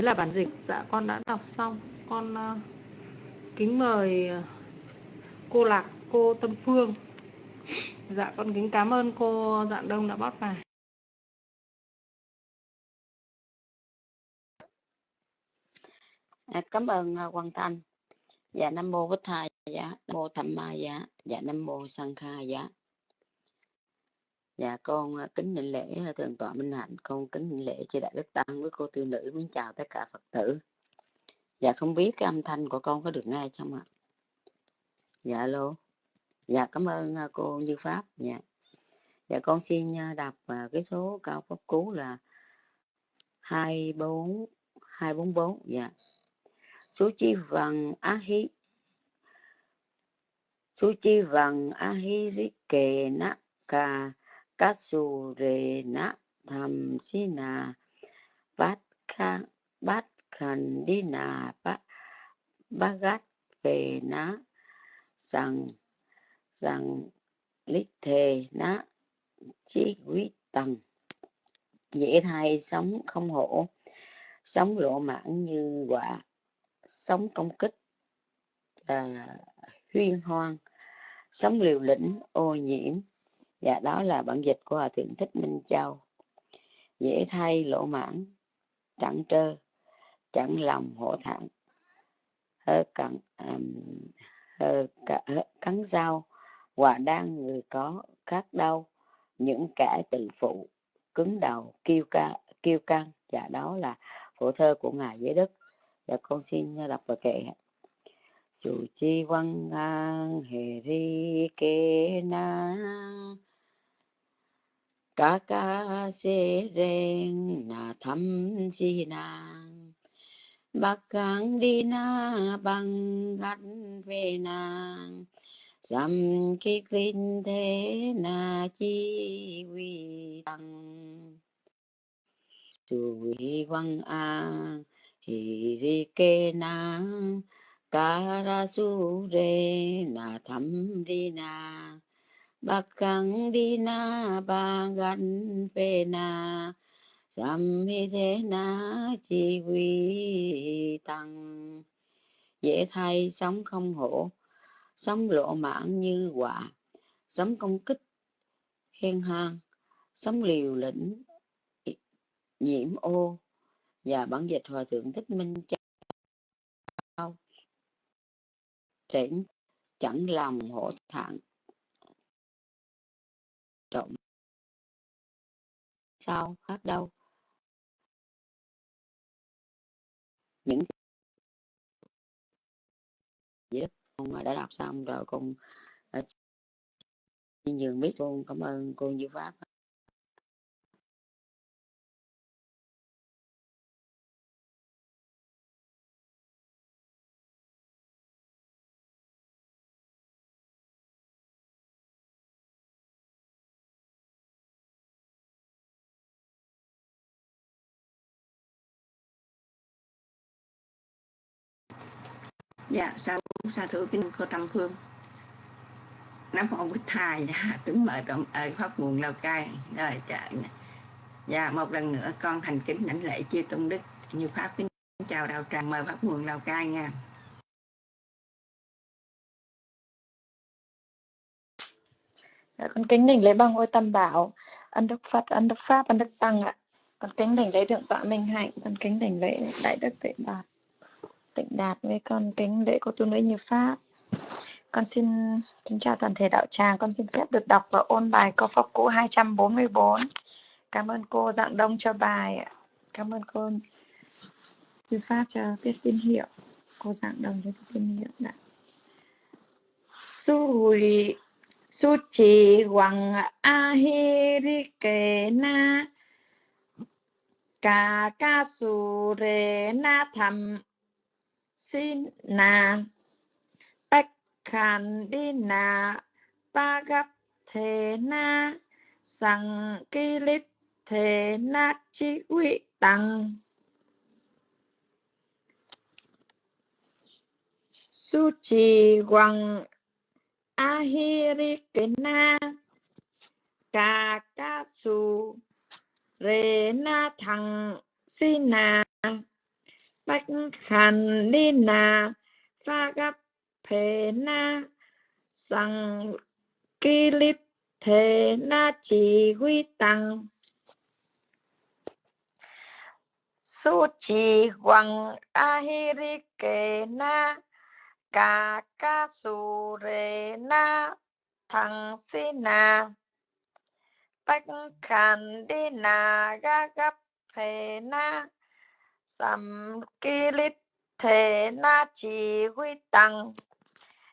đấy là bản dịch dạ con đã đọc xong. Con uh, kính mời ờ, cô lạc cô tâm phương. Dạ con kính cảm ơn cô dạng đông đã bót bài. À, cảm ơn uh, Quang Thanh. Dạ nam mô bích thầy dạ nam mô tham ma dạ dạ nam mô sang kha dạ dạ con à, kính định lễ à, thượng tọa minh hạnh. Con kính định lễ chư đại đức tăng với cô tiêu nữ. Mến chào tất cả phật tử. Dạ không biết cái âm thanh của con có được nghe không ạ? Dạ alo. Dạ cảm ơn à, cô như pháp. Dạ. Dạ con xin đọc cái số cao pháp cú là hai bốn hai bốn bốn. Dạ. Số chi vàng á hí số chi vàng á hí rí kề nạ cà cát su rề tham si nà bát kha bát khẩn đi nà bát bát về na rằng rằng lít thề na chi quý tầng dễ thay sống không hổ sống lộ mãn như quả sống công kích à, huyên hoang sống liều lĩnh ô nhiễm và đó là bản dịch của hòa thượng thích minh châu. Dễ thay lộ mãn chẳng trơ chẳng lòng hổ thẳng hơ cắn um, hơ, hơ, cắn dao hòa đang người có khác đau. Những kẻ tự phụ cứng đầu kiêu ca kiêu căng và dạ, đó là phổ thơ của ngài giới đức. Dạ con xin đọc và kệ chủ chi văn an hề ri kê na ca ca se reng na thăm si na bắc cang đi na bằng gắn về na sam ki kinh thế na chi vi tăng chủ vi văn an su karasure na tham đi na bakkang đi na bagan phê na sam hi thế na, chi quy tăng. Dễ thay sống không hổ, sống lộ mãn như quả. Sống công kích khen hang sống liều lĩnh, nhiễm ô. Và bản dịch hòa thượng thích minh châu. Trển chẳng lòng hổ thẳng trộm sao khác đâu? Những gì con đã đọc xong rồi, con ờ, xin nhường biết con cảm ơn cô như pháp dạ sa sa thưa kính cô tâm phương. Nam mô bích thầy dạ, kính mời cộng ở pháp nguồn lào cai. Rồi dạ, dạ, dạ. Một lần nữa con thành kính lãnh lễ chia tôn đức như pháp kính chào đạo tràng mời pháp nguồn lào cai nha. Dạ, con kính đỉnh lễ bằng ngôi tâm bảo. Ân đức phật ân đức pháp ân đức tăng ạ. Con kính đỉnh lễ thượng tọa minh hạnh. Con kính đỉnh lễ đại đức tuệ đạt tịnh đạt với con kính lễ cô tu nữ như pháp. Con xin kính chào toàn thể đạo tràng. Con xin phép được đọc và ôn bài câu pháp cũ 244 cảm ơn cô dạng đông cho bài cảm ơn cô như pháp cho biết tín hiệu. Cô dạng đông cho viết tín hiệu đã. Su su chỉ hoàng a hi ri kê na. Ca ca su re na tham Sina thế na, Sang Kilit Thế Na Chi Vị Tăng Su Trì Hoàng Ahirikena Kakasu Rena Su Rê Na Thằng Sina bách khăn đi nà pha gấp phê na sang kỳ lít thế na chỉ huy tăng. Su chỉ hoàng ahiri kê na ca ca su rê na thằng si na bách khăn đi na ga gấp phê na sầm kỳ lít thế na chỉ huy tăng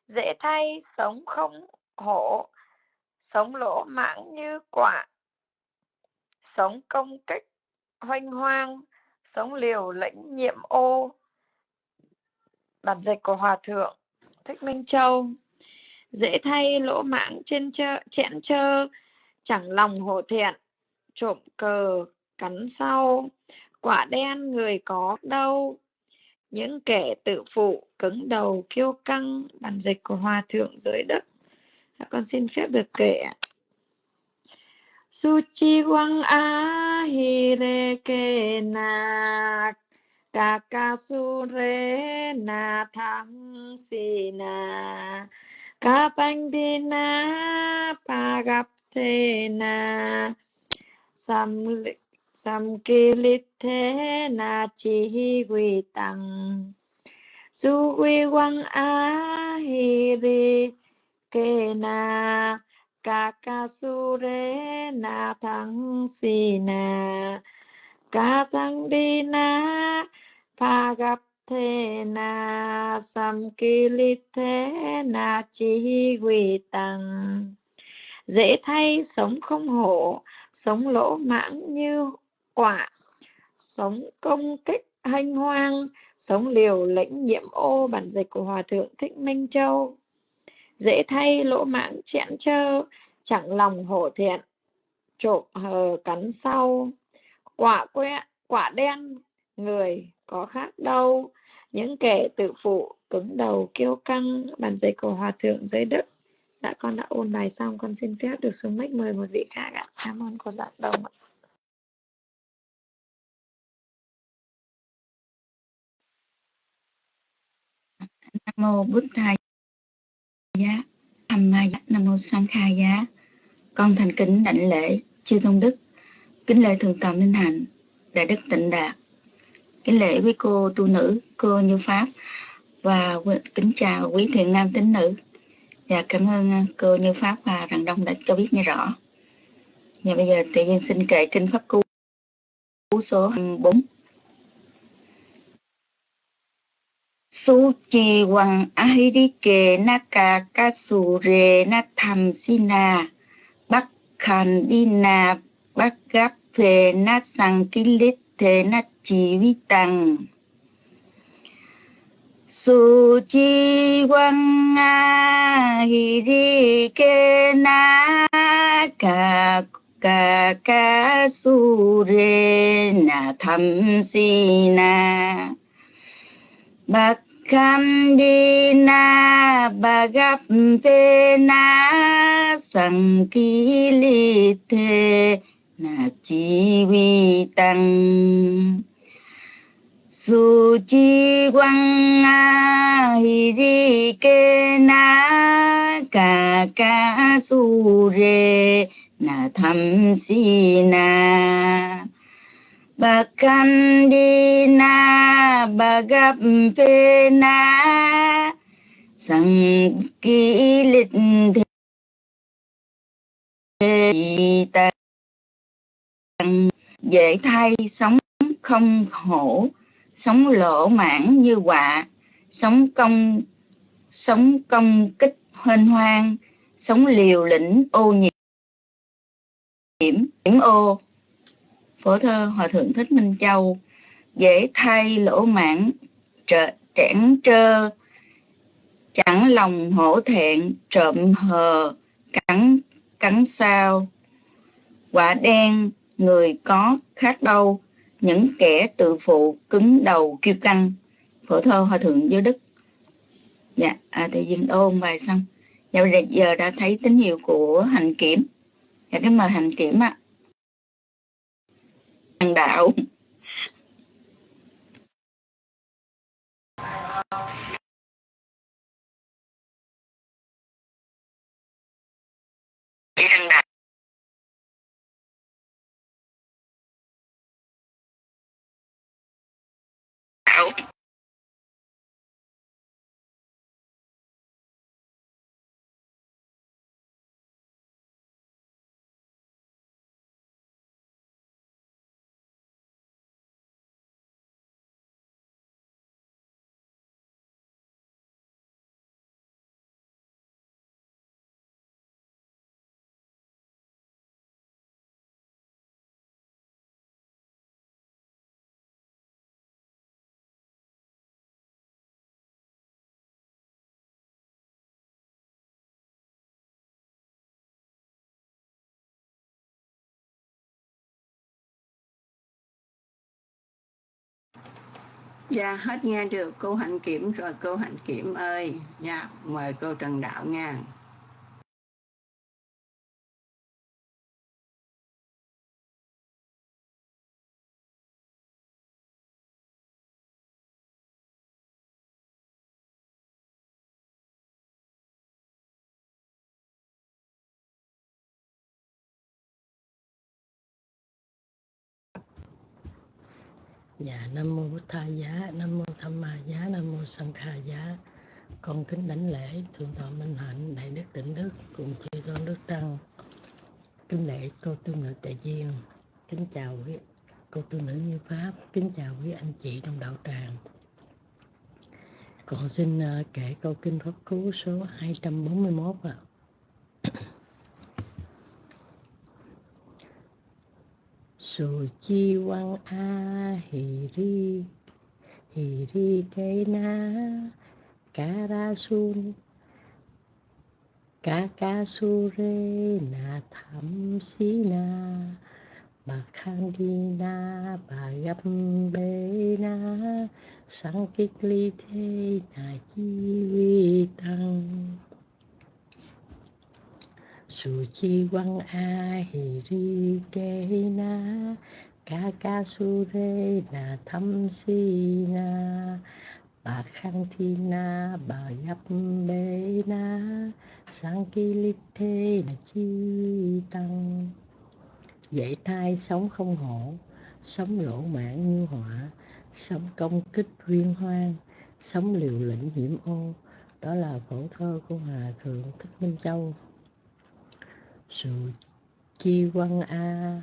dễ thay sống không hổ, sống lỗ mãng như quả. Sống công kích hoanh hoang, sống liều lĩnh nhiệm ô. Bản dịch của hòa thượng thích minh châu. Dễ thay lỗ mãng trên chơ, chẹn chơ, chẳng lòng hổ thẹn, trộm cờ, cắn sau quả đen người có đâu. Những kẻ tự phụ cứng đầu kiêu căng, bản dịch của hòa thượng giới đức dạ, con xin phép được kể suchi quang a hi re ke na kakasure na tham si na. Kapandina na sam samkilithe na chi quy tăng su quy quang a hi ri ke na kakasure na thắng si na. Ca thắng đi na, pha gặp thế na. Sam thế na chi quy tăng dễ thay sống không hổ, sống lỗ mãng như quả, sống công kích hanh hoang, sống liều lĩnh nhiễm ô bản dịch của hòa thượng thích minh châu. Dễ thay lỗ mãng chẽn trơ chẳng lòng hổ thiện, trộm hờ cắn sau. Quả que, quả đen, người có khác đâu. Những kẻ tự phụ cứng đầu kiêu căng, bản dịch của hòa thượng giới đức. Dạ con đã ôn bài xong, con xin phép được xuống mic, mời một vị khác ạ. Cảm ơn cô dạ đồng ạ. Mô bút tha giá. Tham ma giá. Nam mô sang khai giá. Con thành kính đảnh lễ chư tôn đức. Kính lễ thượng tọa minh hạnh, đại đức tịnh đạt. Kính lễ quý cô tu nữ, cô như pháp. Và kính chào quý thiện nam tín nữ. Và cảm ơn à, cô như pháp và rằng đông đã cho biết nghe rõ. Và bây giờ tự nhiên xin kể kinh pháp cú số 4 su chi wang ahirike naka kasure na tham sina. Bắc khan dina bắc gap phê na sang kilit thế na chi vi tăng su chi wang naka ka re na tham sina. Kandina Bhagavena Sankilite Na Chi Vi Tăng. Su Chi Quang A Hi Ri Ke Na Ca Ca Su Re Na Tham Si Na. Bakandina Bagapena Sankilit Dễ thay, sống không khổ, Sống lỗ mãn như quạ Sống công Sống công kích hên hoang, Sống liều lĩnh ô nhiễm Nhiễm ô phổ thơ hòa thượng thích minh châu dễ thay lỗ mãn trợ trẻn trơ chẳng lòng hổ thẹn trộm hờ cắn cắn sao quả đen người có khác đâu những kẻ tự phụ cứng đầu kiêu căng. Phổ thơ hòa thượng giới đức. Dạ à, tự dừng ôn bài xong. Dạ, giờ đã thấy tín hiệu của hành kiểm. Dạ kính mời hành kiểm ạ. à. Hằng đạo. Chị thằng đạo Dạ hết nghe được cô Hạnh Kiểm, rồi cô Hạnh Kiểm ơi. Dạ mời cô Trần Đạo nha. Dạ Nam mô bút Thầy giá, Nam mô Tham Ma giá, Nam mô Sanh Kha giá. Con kính đảnh lễ thượng tọa Minh Hạnh, đại đức Tịnh Đức cùng chư tôn đức tăng. Kính lễ cô tu nữ tại duyên. Kính chào quý cô tu nữ như pháp, kính chào quý anh chị trong đạo tràng. Con xin ờ, kể câu kinh pháp cú số 241 ạ. À. Su chi wang a hi ri hi ri cây na kara sun ca ca su re na tham si na, bà khang đi na, bà yam bê na sang kích ly thế na chi vi tăng su chi quăng a hi ri ke na, ca ca su re na thăm si na. Bà khang thi na, bà yap bê na. Sang ki li thế là chi tăng. Dạy thai sống không hổ, sống lỗ mãn như họa. Sống công kích uyên hoang, sống liều lĩnh nhiễm ô. Đó là phổ thơ của hòa thượng thích minh châu sự chi quan a.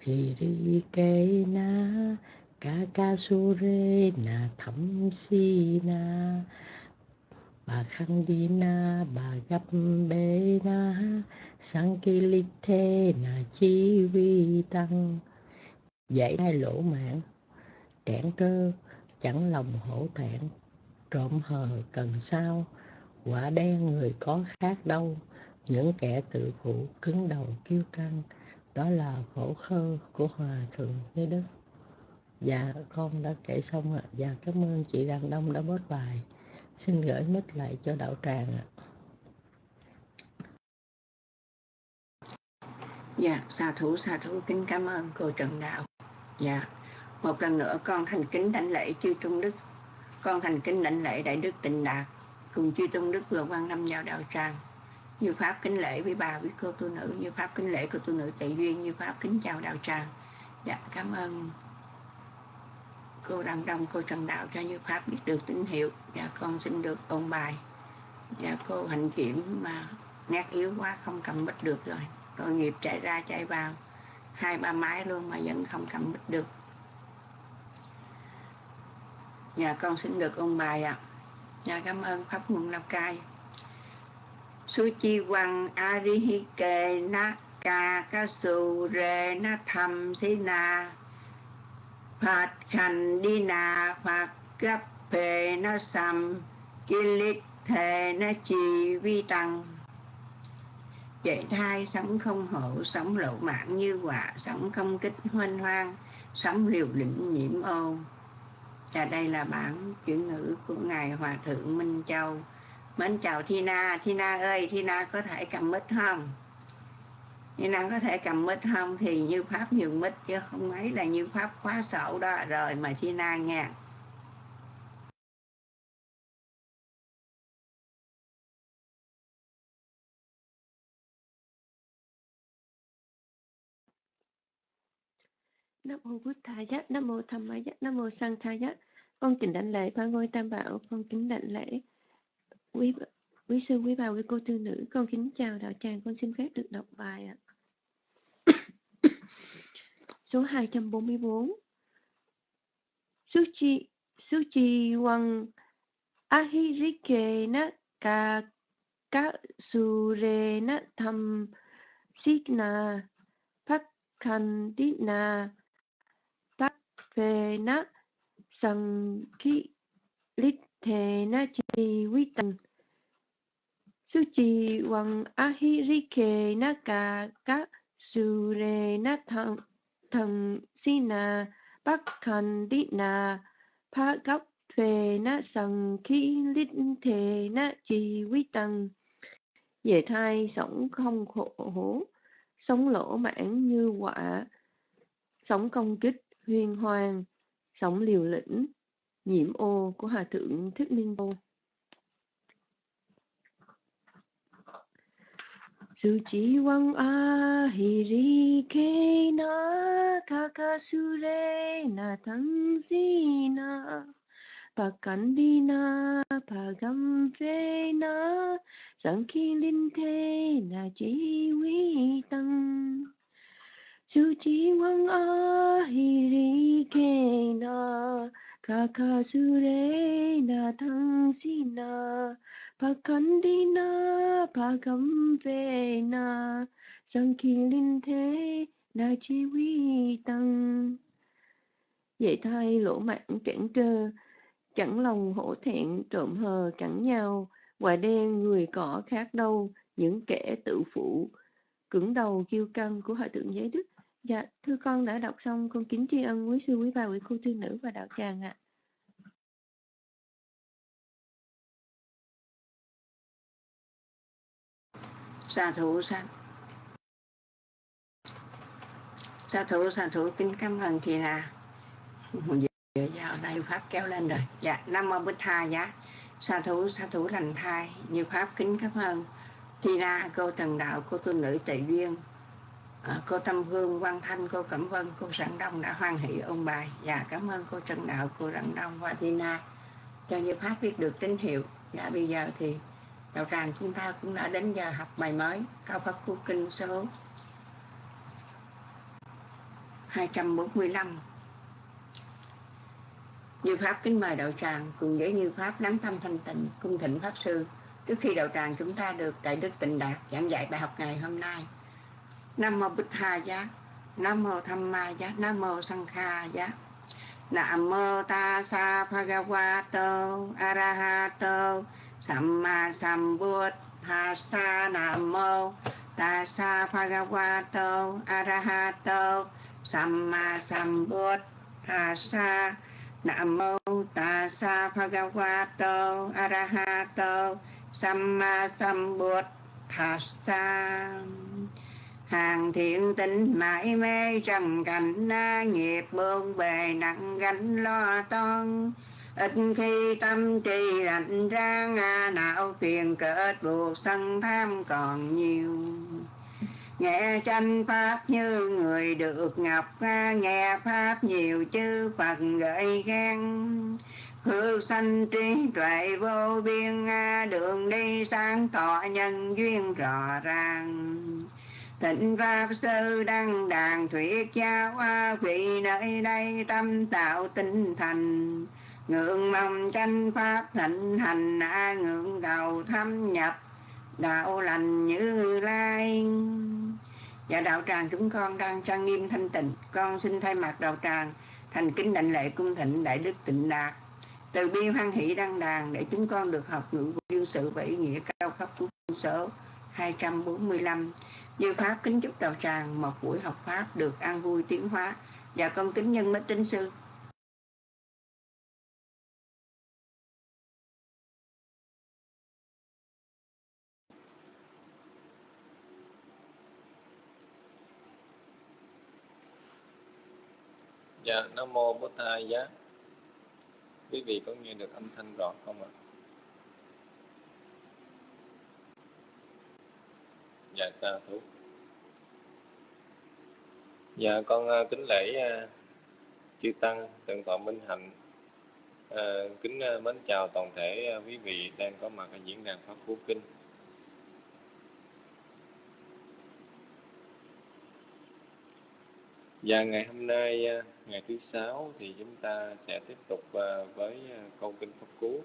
Thì đi kê na ca ca su rê na, thẩm si na. Bà khăn đi na, bà gấp bê na. Sang ki li thê na, chi vi tăng. Dạy hai lỗ mạng, trẻn trơ, chẳng lòng hổ thẹn. Trộm hờ cần sao quả đen người có khác đâu. Những kẻ tự phụ cứng đầu kiêu căng đó là khổ khơ của hòa thượng thế đức. Dạ con đã kể xong ạ. Dạ cảm ơn chị đàn đông đã bớt bài. Xin gửi mic lại cho đạo tràng ạ. Dạ, xà thủ xà thủ kính cảm ơn cô Trần Đạo. Dạ, một lần nữa con thành kính đảnh lễ chư Trung Đức, con thành kính đảnh lễ Đại Đức Tịnh Đạt, cùng chư tôn Đức vừa quan năm vào đạo tràng. Như Pháp kính lễ với bà, với cô tu nữ, như Pháp kính lễ cô tu nữ tệ duyên, như Pháp kính chào đạo tràng. Dạ, cảm ơn cô Đăng Đông, cô Trần Đạo cho Như Pháp biết được tín hiệu. Dạ, con xin được ôn bài. Dạ, cô hành kiểm mà nét yếu quá không cầm bích được rồi. Tội nghiệp chạy ra chạy vào hai ba máy luôn mà vẫn không cầm bích được. Dạ, con xin được ôn bài ạ. À. Dạ, cảm ơn Pháp Nguồn Lào Cai. Suchi Wang Arihike Na ca ca su Re Na Tham Sina Phạt Khanh Đi Na Phạt Gấp Phê Na Sam Kilit Thề Na Chi Vi Tăng Dạy thai sống không hổ sống lộ mạng như quả, sống không kích hoanh hoang, sống liều lĩnh nhiễm ô. Và đây là bản chuyển ngữ của Ngài Hòa Thượng Minh Châu. Mến chào Thina, Thina ơi, Thina có thể cầm mic không? Thina có thể cầm mic không? Thì như Pháp nhường mic chứ không ấy là như Pháp khóa sổ đó rồi mà Thina nghe. nam mô Bụt Thầy nam mô tham ma nam mô sang Thầy con kính đảnh lễ ba ngôi tam bảo, con kính đảnh lễ quý quý sư, quý bà, quý cô tư nữ. Con kính chào đạo tràng, con xin phép được đọc bài ạ. Số 244 Suchi Suchi Wang Ahirike na ka ka sure na tham signa Pakkandina Pakkvena Sankilithena Chivitan Suchi Wang Ahirike Naka Ka Sure Nathang Thằng Sina na chi vi Chivitan về thai sống không khổ hổ sống lỗ mãn như quả, sống công kích huyền hoàng sống liều lĩnh, nhiễm ô của hòa thượng thích minh vô. Su chi wang ahiri na kakasure na tangsina pakandina pagamvena sankilinte na sangki linh thế na chi vi tăng Suci wang ahiri na kakasure na tangsina pakandina pagamvena sankilinte na jiwitam Vậy thay lỗ mạng cản trơ, chẳng lòng hổ thẹn trộm hờ chẳng nhau. Quả đen người cỏ khác đâu, những kẻ tự phụ. Cứng đầu kiêu căng của hòa thượng giới đức dạ thưa con đã đọc xong con kính tri ân quý sư, quý bà, quý cô, thư nữ và đạo tràng ạ. Sa thủ sa sa thủ sa thủ kính cảm ơn chị nà giờ vào đây pháp kéo lên rồi. Dạ nam mô bích tha dạ. sa thủ sa thủ lành thai. Như pháp kính cảm ơn. Thi ra cô trần đạo cô tu nữ tệ duyên à, cô tâm hương quang thanh cô cẩm vân cô sẵn đông đã hoan hỷ ôn bài dạ cảm ơn cô trần đạo cô sẵn đông và Tina cho như pháp biết được tín hiệu. Dạ bây giờ thì đạo tràng chúng ta cũng đã đến giờ học bài mới cao pháp khu kinh số 245 như pháp kính mời đạo tràng cùng với như pháp lắng tâm thanh tịnh cung thịnh pháp sư. Trước khi đạo tràng chúng ta được đại đức tịnh đạt giảng dạy bài học ngày hôm nay nam mô bích hà giá. Nam mô tham ma giá. Nam mô sanh kha giá. Nam mô ta sa bhagavato arahato samma sambuddhassa. Nam mô ta sa bhagavato arahato samma sambuddhassa. Nam mô ta sa Bhagavato Arahato Samma Sambuddhassa. Hàng thiện tinh mãi mê, trần cảnh na nghiệp bương bề, nặng gánh lo toan. Ít khi tâm trì lạnh ra ngà não phiền kết buộc sân tham còn nhiều. Nghe tranh pháp như người được ngọc nghe pháp nhiều chư phật gợi khen. Hư sanh trí tuệ vô biên đường đi sáng tỏ nhân duyên rõ ràng. Thịnh Pháp Sư đăng đàn thuyết giáo vị nơi đây tâm tạo tinh thành. Ngưỡng mong tranh Pháp thịnh hành ngưỡng cầu thâm nhập, đạo lành như lai. Và đạo tràng chúng con đang trang nghiêm thanh tịnh. Con xin thay mặt đạo tràng thành kính đảnh lệ cung thịnh đại đức tịnh đạt. Từ bi hoan hỷ đăng đàn để chúng con được học ngữ vô sự và ý nghĩa cao cấp của số 245 như pháp kính chúc đạo tràng một buổi học pháp được an vui tiến hóa. Và con kính nhân mít tính sư. Dạ, Nam Mô Bố Thai Giá. Quý vị có nghe được âm thanh rõ không ạ? Dạ, sa thú Dạ, con uh, kính lễ uh, chư tăng tượng tọa minh hạnh. À, kính à, mến chào toàn thể quý vị đang có mặt ở diễn đàn pháp phú kinh. Và ngày hôm nay ngày thứ sáu thì chúng ta sẽ tiếp tục với câu kinh pháp cú.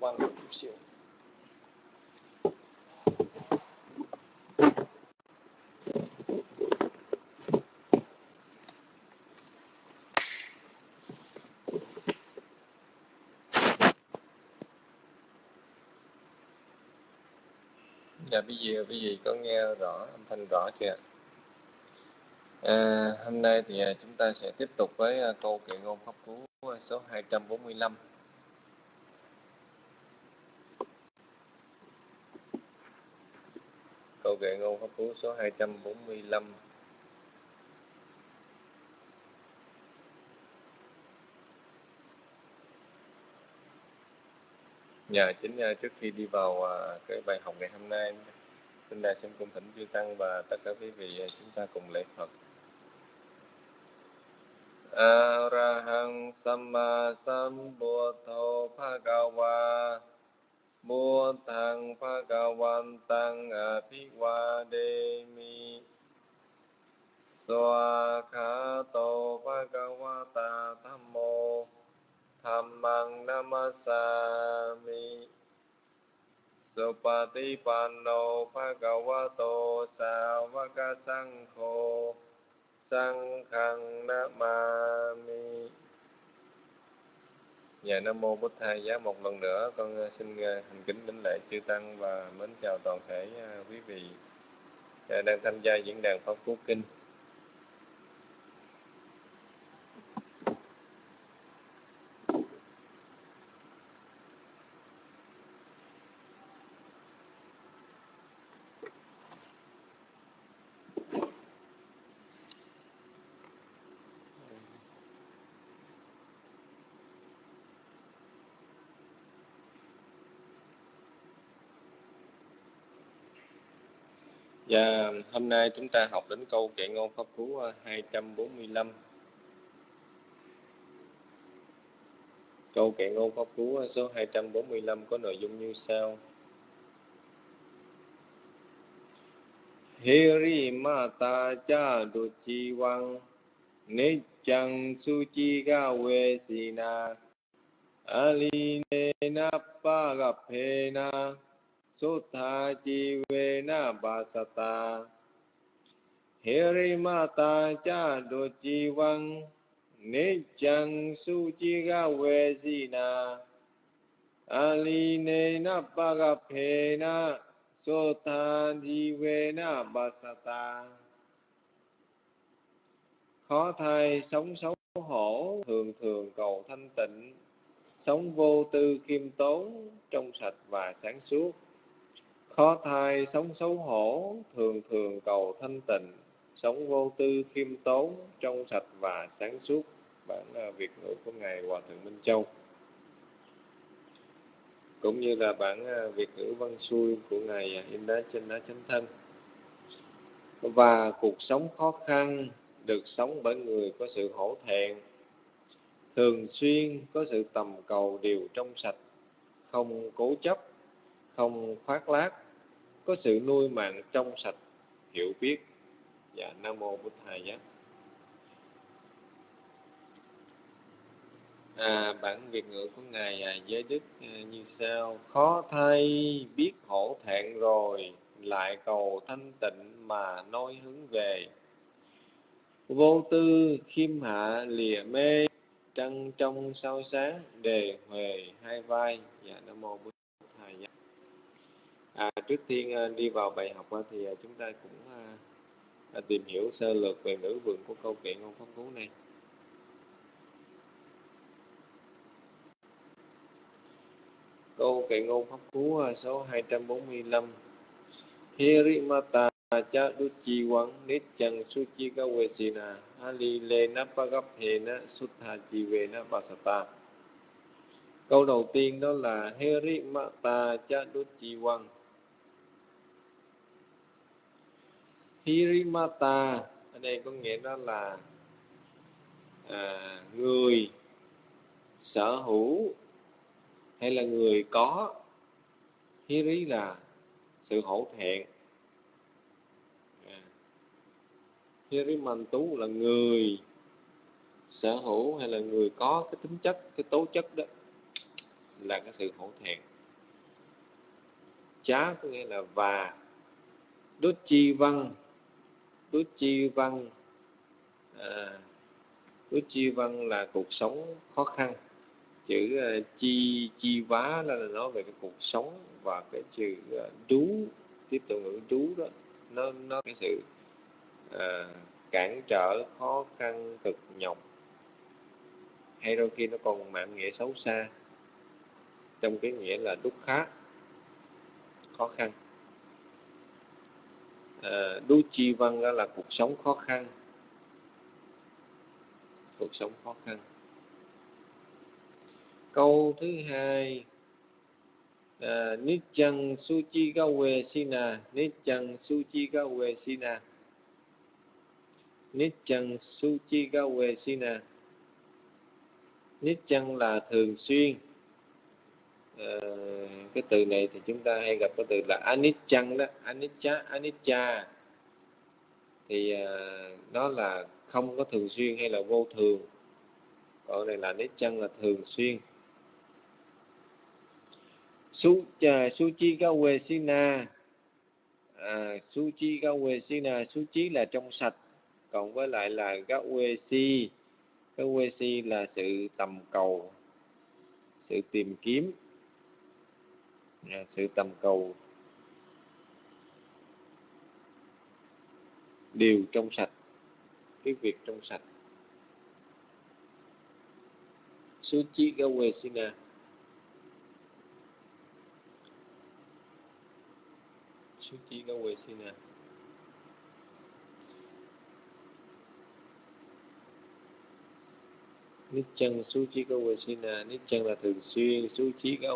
Quăng một chút xíu Dạ bây giờ quý vị có nghe rõ âm thanh rõ chưa? À, hôm nay thì à, chúng ta sẽ tiếp tục với à, câu kệ ngôn pháp cú à, số 245. Câu kệ ngôn pháp cú số 245 Dạ, chính à, trước khi đi vào à, cái bài học ngày hôm nay, xin đại xin cung thỉnh chư tăng và tất cả quý vị à, chúng ta cùng lễ Phật. Arahang Samma Sambuddho Bhagava บุตังภะกวันตังอภิวาเดมิสวาคาโตภะกวตาธัมโมธรรมังนัมสามิสุปฏิปันโนภะกวโตสาวกสังโฆสังฆังนามามิ Dạ Nam Mô Bố Thầy, Giá một lần nữa con ờ, xin thành hành kính đảnh lễ chư Tăng và mến chào toàn thể ờ, quý vị đang tham gia diễn đàn Pháp Cú Kinh. Dạ, hôm nay chúng ta học đến câu kệ ngôn pháp cú ờ, 245. Câu kệ ngôn pháp cú ờ, số 245 có nội dung như sau. Hiri mata cha du chi wang ne chang su chi ga we sina ali ne na pa ga pe na สุทธาจีเวนะบาสตาเฮริมาตาจาโดจีวังนิจังสุจิกาเวสีนาอาลีเนนะปะกะเพนะสุทธาจีเวนะบาสตา khó thai sống xấu hổ thường thường cầu thanh tịnh sống vô tư khiêm tốn trong sạch và sáng suốt khó thai, sống xấu hổ, thường thường cầu thanh tịnh, sống vô tư, khiêm tốn, trong sạch và sáng suốt. Bản à, việt ngữ của ngài hòa thượng minh châu. Cũng như là bản à, việt ngữ văn xuôi của ngài à, in đá trên đá chánh thân. Và cuộc sống khó khăn được sống bởi người có sự hổ thẹn. Thường xuyên có sự tầm cầu điều trong sạch, không cố chấp, không khoác lác có sự nuôi mạng trong sạch hiểu biết. Dạ nam mô bổn thầy giá à, bản việt ngữ của ngài à, giới đức à, như sau. Khó thay biết hổ thẹn rồi lại cầu thanh tịnh mà nói hướng về. Vô tư khiêm hạ lìa mê trăng trong sao sáng đề huề hai vai. Dạ nam mô bổn À, trước tiên ờ, đi vào bài học ờ, thì ờ, chúng ta cũng à, tìm hiểu sơ lược về ngữ vựng của câu chuyện ngôn phong phú này. câu kệ ngôn pháp cú số 245 Hirimata cha duchi quang nít chân suchi ca quê si na ali lê na pa gấp hê na sutta chi về na basata câu đầu tiên đó là Hirimata cha duchi quang Hirimata. Ở đây có nghĩa đó là à, người sở hữu hay là người có. Hiri là sự hổ thẹn. À. Hirimantu là người sở hữu hay là người có cái tính chất cái tố chất đó là cái sự hổ thẹn. Chá có nghĩa là và. Đốt chi văn đốt chi văn ờ, à, đốt chi văn là cuộc sống khó khăn. Chữ uh, chi chi vá là nói về cái cuộc sống và cái chữ ờ, uh, trú tiếp tục ngữ trú đó. Nó nó cái sự uh, cản trở khó khăn cực nhọc. Hay đôi khi nó còn mạng nghĩa xấu xa trong cái nghĩa là đúc khá khó khăn à, đu chi văn đó là cuộc sống khó khăn. Cuộc sống khó khăn. Câu thứ hai à, Nichang Suchi Gawe Sina nít Nichang Suchi Gawe Sina nít Nichang Suchi Gawe Sina nít chăng là thường xuyên. Ờ, cái từ này thì chúng ta hay gặp cái từ là Anichang đó Anicca Anicca. Thì ờ, nó là không có thường xuyên hay là vô thường. Còn này là Nichang là thường xuyên. Su suchi gawe sina à, suchi gawe sina suchi là trong sạch cộng với lại là gawe si gawe si là sự tầm cầu sự tìm kiếm sự tầm cầu. Điều trong sạch, cái việc trong sạch. Suchi gawe sina suci ka quê xin à nít chân nít chân là thường xuyên. Suci ka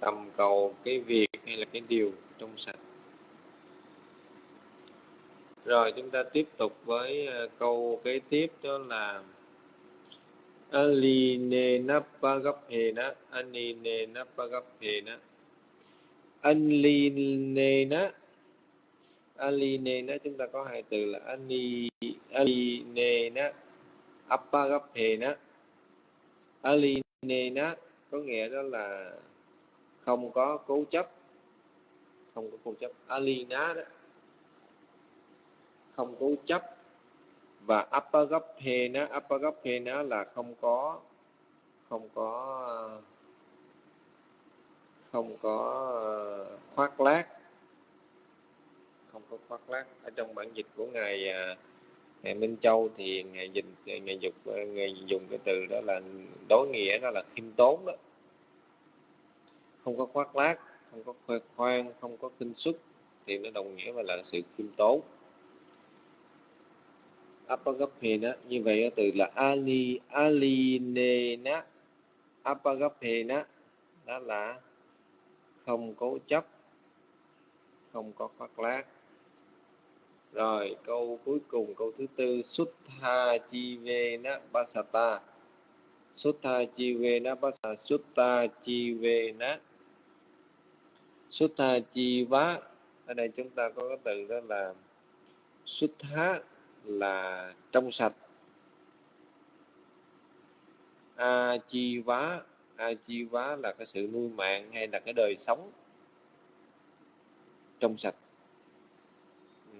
tầm cầu cái việc hay là cái điều trong sạch. Rồi chúng ta tiếp tục với ờ, câu kế tiếp đó là Aline nappa gấp hề na gấp hề na alinena alinena chúng ta có hai từ là ani alinena apagaphena alinena có nghĩa đó là không có cố chấp. Không có cố chấp. Alina đó. Không cố chấp. Và apagaphena apagaphena là không có không có không có ờ, khoác lác. Không có khoác lác. Ở trong bản dịch của ngài à, ngài Minh Châu thì ngài dịch, ngài dục, ngài dùng cái từ đó là đối nghĩa, đó là khiêm tốn đó không có khoác lác, không có khoe khoang, không có kinh xuất thì nó đồng nghĩa với là sự khiêm tốn. Apagapena, như vậy từ là ali, alinena. Apagaphena đó là không cố chấp, không có khoác lác. Rồi, câu cuối cùng, câu thứ tư Sutta chi ve na basata Sutta chi ve na basata Sutta chi ve na Sutta chi vá. Ở đây chúng ta có cái từ đó là Sutta là trong sạch. A chi vá. A chi vá là cái sự nuôi mạng hay là cái đời sống trong sạch. Ừ.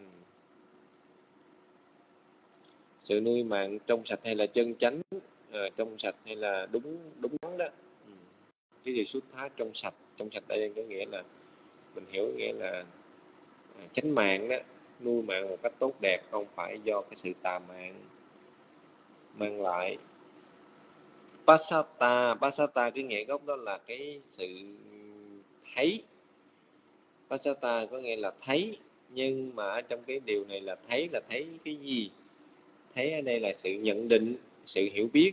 sự nuôi mạng trong sạch hay là chân chánh à, trong sạch hay là đúng đúng đắn đó. Ừ. cái gì xuất thá trong sạch? Trong sạch đây có nghĩa là mình hiểu nghĩa là à, chánh mạng đó, nuôi mạng một cách tốt đẹp không phải do cái sự tà mạng mang lại. Pasata pasata cái nghĩa gốc đó là cái sự thấy. Pasata có nghĩa là thấy, nhưng mà ở trong cái điều này là thấy là thấy cái gì? Thấy ở đây là sự nhận định, sự hiểu biết.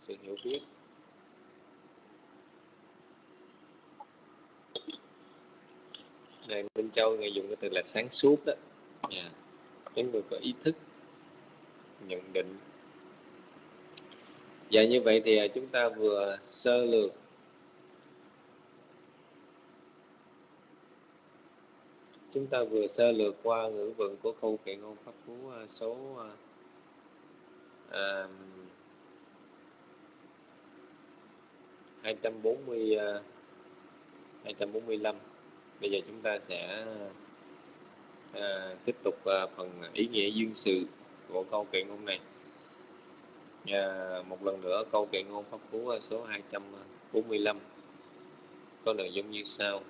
Sự hiểu biết. Này Minh Châu người dùng cái từ là sáng suốt đó. Yeah. Cái người có ý thức nhận định. Và như vậy thì à, chúng ta vừa sơ lược. Chúng ta vừa sơ lược qua ngữ vựng của câu kệ ngôn pháp cú à, số à, à 240 245 bây giờ chúng ta sẽ à, tiếp tục à, phần ý nghĩa duyên sự của câu kệ ngôn này. À, một lần nữa câu kệ ngôn pháp cú à, số 245 có nội dung như sau.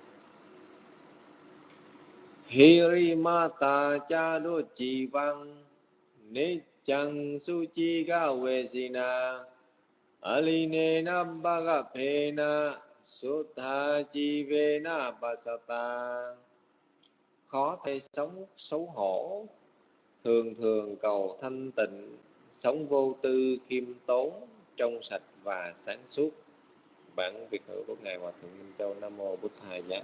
Hirimata chado chivang su chi ga vesina Alinena Sutta Chivena Pasata Khó thể sống xấu hổ. Thường thường cầu thanh tịnh. Sống vô tư khiêm tốn Trong sạch và sáng suốt. Bản Việt ngữ của Ngài Hòa Thượng Minh Châu Nam Mô bút Thầy giá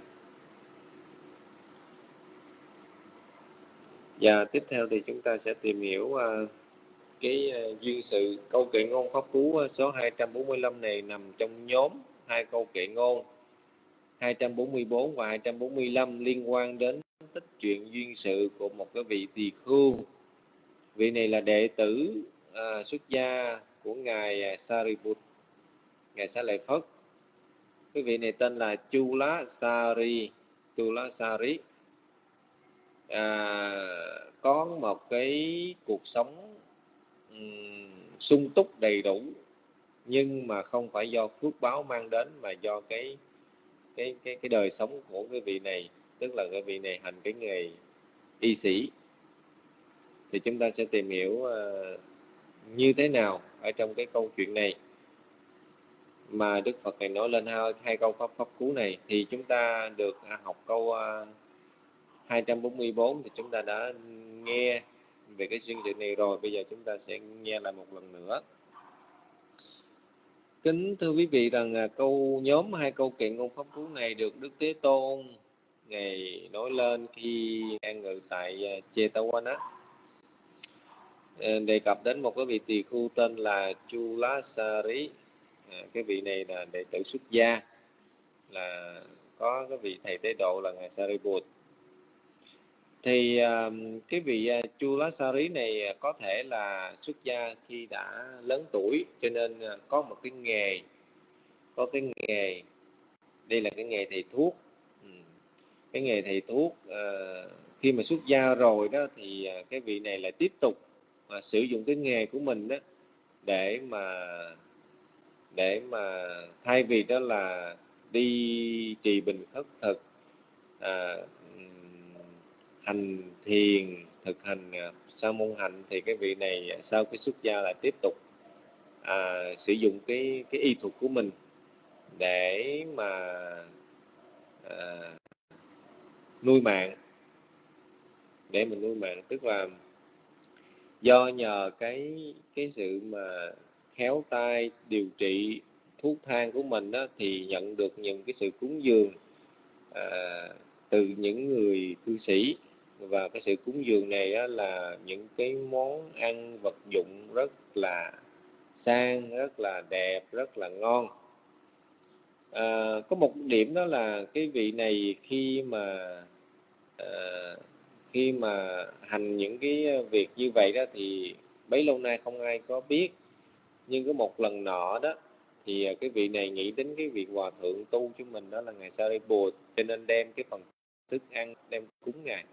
Và tiếp theo thì chúng ta sẽ tìm hiểu uh, cái uh, duyên sự câu kệ ngôn pháp cú uh, số 245 này nằm trong nhóm hai câu kệ ngôn 244 và 245 liên quan đến tích chuyện duyên sự của một cái vị tỳ khưu. Vị này là đệ tử à, xuất gia của ngài à, Sariput, ngài sa Lợi Phất. Cái vị này tên là Chu Lá Sari, Chula Sari. À, có một cái cuộc sống um, sung túc đầy đủ nhưng mà không phải do phước báo mang đến mà do cái cái cái cái đời sống của cái vị này tức là cái vị này hành cái nghề y sĩ. Thì chúng ta sẽ tìm hiểu uh, như thế nào ở trong cái câu chuyện này. Mà Đức Phật này nói lên hai, hai câu pháp pháp cú này thì chúng ta được à, học câu à, uh, 244 thì chúng ta đã nghe về cái duyên sự này rồi. Bây giờ chúng ta sẽ nghe lại một lần nữa. Kính thưa quý vị rằng à, câu nhóm hai câu kiện ngôn pháp cú này được Đức Thế Tôn ngày nói lên khi an ngự tại à, Chetawana. Ờ, đề cập đến một cái vị tỳ khu tên là Chulasari. À, cái vị này là đệ tử xuất gia là có cái vị thầy tế độ là ngài Sariput thì uh, cái vị uh, rí này ờ, có thể là xuất gia khi đã lớn tuổi cho nên uh, có một cái nghề có cái nghề đây là cái nghề thầy thuốc ừ. cái nghề thầy thuốc uh, khi mà xuất gia rồi đó thì uh, cái vị này lại tiếp tục uh, sử dụng cái nghề của mình đó để mà để mà thay vì đó là đi trì bình khất thực à, hành thiền thực hành sau sa môn hạnh thì cái vị này à, sau cái xuất gia lại tiếp tục à, sử dụng cái cái y thuật của mình để mà à, nuôi mạng. Để mình nuôi mạng tức là do nhờ cái cái sự mà khéo tay điều trị thuốc thang của mình đó, thì nhận được những cái sự cúng dường à, từ những người cư sĩ và cái sự cúng dường này á, là những cái món ăn vật dụng rất là sang rất là đẹp rất là ngon. À, có một điểm đó là cái vị này khi mà à, khi mà hành những cái việc như vậy đó thì bấy lâu nay không ai có biết. Nhưng có một lần nọ đó thì à, cái vị này nghĩ đến cái việc hòa thượng tu cho mình đó là ngày sau đây Sariputta cho nên đem cái phần thức ăn đem cúng ngài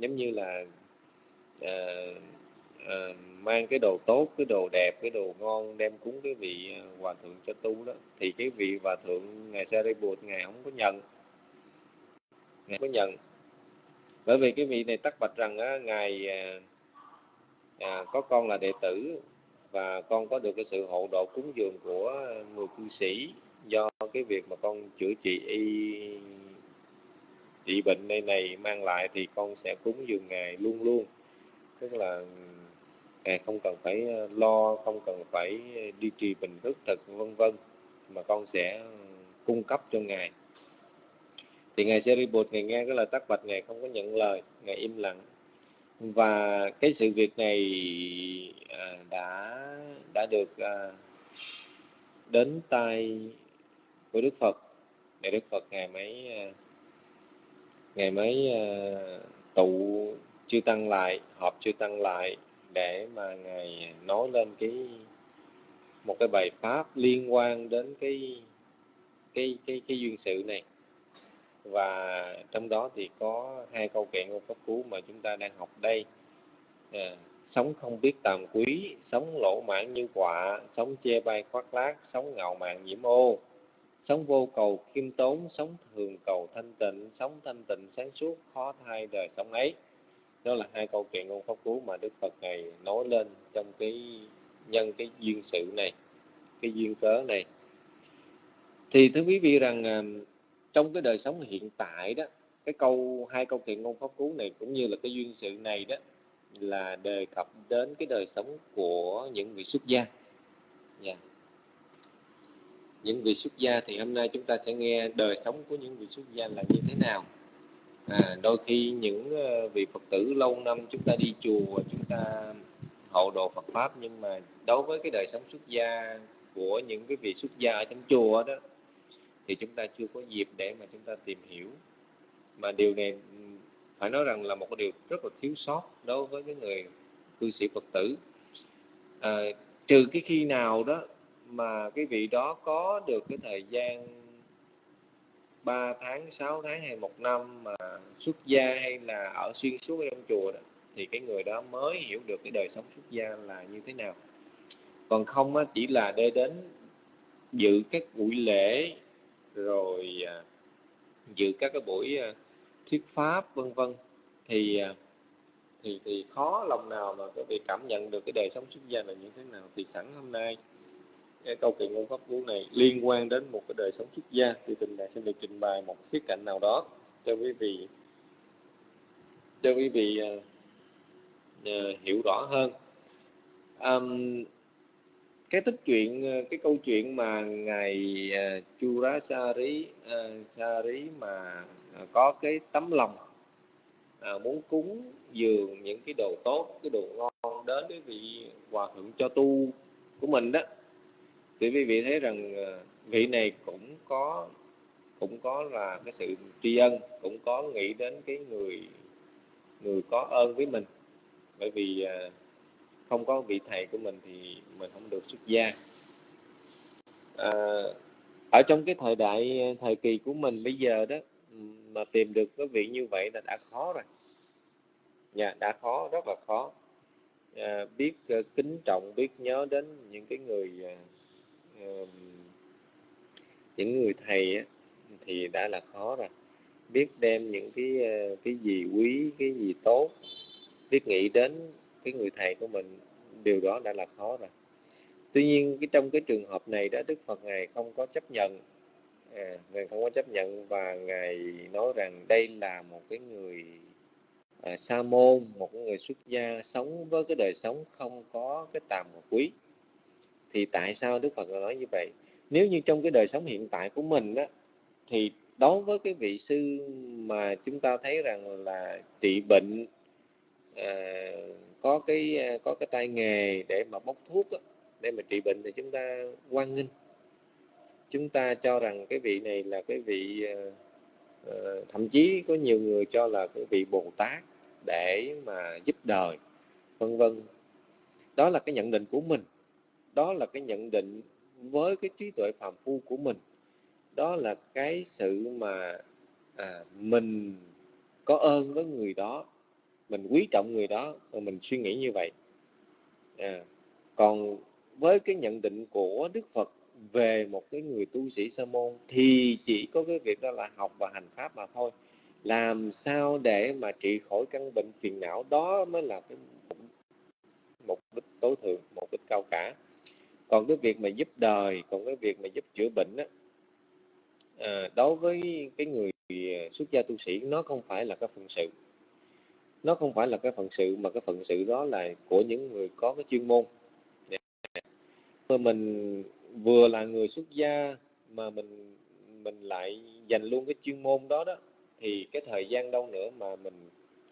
giống như là uh, uh, mang cái đồ tốt cái đồ đẹp cái đồ ngon đem cúng cái vị ờ, hòa thượng cho tu đó. Thì cái vị hòa thượng ngài Sariput ngài không có nhận. Ngài không có nhận. Bởi vì cái vị này tắc bạch rằng á, ngài à, có con là đệ tử và con có được cái sự hộ độ cúng dường của người cư sĩ do cái việc mà con chữa trị y trị bệnh này này mang lại thì con sẽ cúng dường ngài luôn luôn. Tức là ngài không cần phải ờ, lo không cần phải đi trì bình thức thực vân vân mà con sẽ cung cấp cho ngài. Thì ngài sẽ bột ngài nghe cái lời tắc bạch ngài không có nhận lời ngài im lặng. Và cái sự việc này à, đã đã được à, đến tay của Đức Phật. Để Đức Phật ngài mới à, ngài mới ờ, tụ chư tăng lại họp chư tăng lại để mà ngài nói lên cái một cái bài pháp liên quan đến cái cái cái cái duyên sự này. Và trong đó thì có hai câu kệ ngôn pháp cú mà chúng ta đang học đây. À, sống không biết tàm quý sống lỗ mãn như quạ sống chê bai khoác lác sống ngạo mạn nhiễm ô sống vô cầu khiêm tốn, sống thường cầu thanh tịnh, sống thanh tịnh sáng suốt, khó thay đời sống ấy. Đó là hai câu chuyện ngôn pháp cú mà đức phật này nói lên trong cái nhân cái duyên sự này, cái duyên cớ này. Thì thưa quý vị rằng à, trong cái đời sống hiện tại đó, cái câu, hai câu chuyện ngôn pháp cú này cũng như là cái duyên sự này đó là đề cập đến cái đời sống của những vị xuất gia. Yeah. Những vị xuất gia thì hôm nay chúng ta sẽ nghe đời sống của những vị xuất gia là như thế nào. À, đôi khi những ờ, vị phật tử lâu năm chúng ta đi chùa chúng ta hộ độ phật pháp nhưng mà đối với cái đời sống xuất gia của những cái vị xuất gia ở trong chùa đó thì chúng ta chưa có dịp để mà chúng ta tìm hiểu. Mà điều này phải nói rằng là một cái điều rất là thiếu sót đối với cái người cư sĩ phật tử. À, trừ cái khi nào đó mà cái vị đó có được cái thời gian 3 tháng, 6 tháng hay một năm mà xuất gia hay là ở xuyên suốt trong chùa đó, thì cái người đó mới hiểu được cái đời sống xuất gia là như thế nào. Còn không á, chỉ là để đến dự các buổi lễ rồi à, dự các cái buổi à, thuyết pháp vân vân thì à, thì thì khó lòng nào mà có bị cảm nhận được cái đời sống xuất gia là như thế nào. Thì sẵn hôm nay cái câu kiện ngôn pháp cú này liên quan đến một cái đời sống xuất gia thì tình đại xin được trình bày một khía cạnh nào đó. Cho quý vị cho quý vị uh, uh, hiểu rõ hơn. Um, cái tích chuyện à, cái câu chuyện mà ngài uh, Churasari uh, Sari mà uh, có cái tấm lòng uh, muốn cúng dường những cái đồ tốt cái đồ ngon đến cái vị hòa thượng cho tu của mình đó thì quý vị thấy rằng ờ, vị này cũng có cũng có là cái sự tri ân cũng có nghĩ đến cái người người có ơn với mình. Bởi vì ờ, không có vị thầy của mình thì mình không được xuất gia. À, ở trong cái thời đại thời kỳ của mình bây giờ đó mà tìm được cái vị như vậy là đã khó rồi. Nhà đã khó rất là khó. À, biết kính trọng biết nhớ đến những cái người uh, những người thầy á, thì đã là khó rồi. Biết đem những cái ờ, cái gì quý cái gì tốt biết nghĩ đến cái người thầy của mình điều đó đã là khó rồi. Tuy nhiên cái trong cái trường hợp này đó đức phật ngài không có chấp nhận à, ngài không có chấp nhận và ngài nói rằng đây là một cái người à, sa môn một người xuất gia sống với cái đời sống không có cái tàm và quý thì tại sao đức phật nói như vậy? Nếu như trong cái đời sống hiện tại của mình đó thì đối với cái vị sư mà chúng ta thấy rằng là trị bệnh à, có cái à, có cái tay nghề để mà bốc thuốc đó, để mà trị bệnh thì chúng ta quan nghênh. Chúng ta cho rằng cái vị này là cái vị à, à, thậm chí có nhiều người cho là cái vị bồ tát để mà giúp đời vân vân. Đó là cái nhận định của mình đó là cái nhận định với cái trí tuệ phàm phu của mình. Đó là cái sự mà à, mình có ơn với người đó mình quý trọng người đó và mình suy nghĩ như vậy. À, còn với cái nhận định của đức phật về một cái người tu sĩ sa môn thì chỉ có cái việc đó là học và hành pháp mà thôi. Làm sao để mà trị khỏi căn bệnh phiền não? Đó mới là cái mục đích tối thượng mục đích cao cả còn cái việc mà giúp đời còn cái việc mà giúp chữa bệnh đó, à, ờ, đối với cái người ờ, xuất gia tu sĩ nó không phải là cái phận sự. Nó không phải là cái phận sự mà cái phận sự đó là của những người có cái chuyên môn. Mà mình vừa là người xuất gia mà mình mình lại dành luôn cái chuyên môn đó đó thì cái thời gian đâu nữa mà mình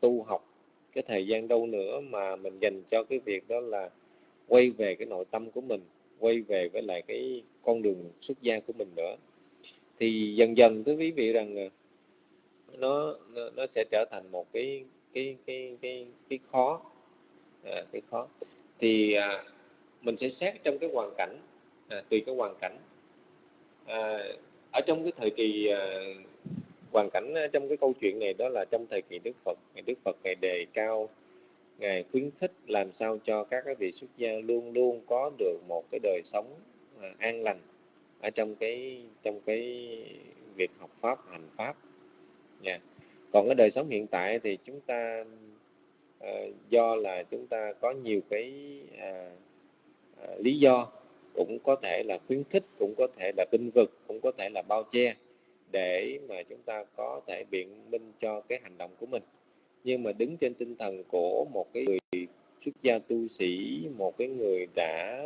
tu học cái thời gian đâu nữa mà mình dành cho cái việc đó là quay về cái nội tâm của mình quay về với lại cái con đường xuất gia của mình nữa. Thì dần dần thưa quý vị rằng nó nó, nó sẽ trở thành một cái cái cái cái cái khó. À, cái khó. Thì à, mình sẽ xét trong cái hoàn cảnh à, tùy cái hoàn cảnh. À, ở trong cái thời kỳ à, hoàn cảnh à, trong cái câu chuyện này đó là trong thời kỳ Đức Phật. Ngày Đức Phật ngày đề cao ngài khuyến khích làm sao cho các cái vị xuất gia luôn luôn có được một cái đời sống à, an lành ở trong cái trong cái việc học pháp hành pháp nha yeah. còn cái đời sống hiện tại thì chúng ta uh, do là chúng ta có nhiều cái uh, uh, lý do cũng có thể là khuyến khích cũng có thể là binh vực cũng có thể là bao che để mà chúng ta có thể biện minh cho cái hành động của mình nhưng mà đứng trên tinh thần của một cái người xuất gia tu sĩ một cái người đã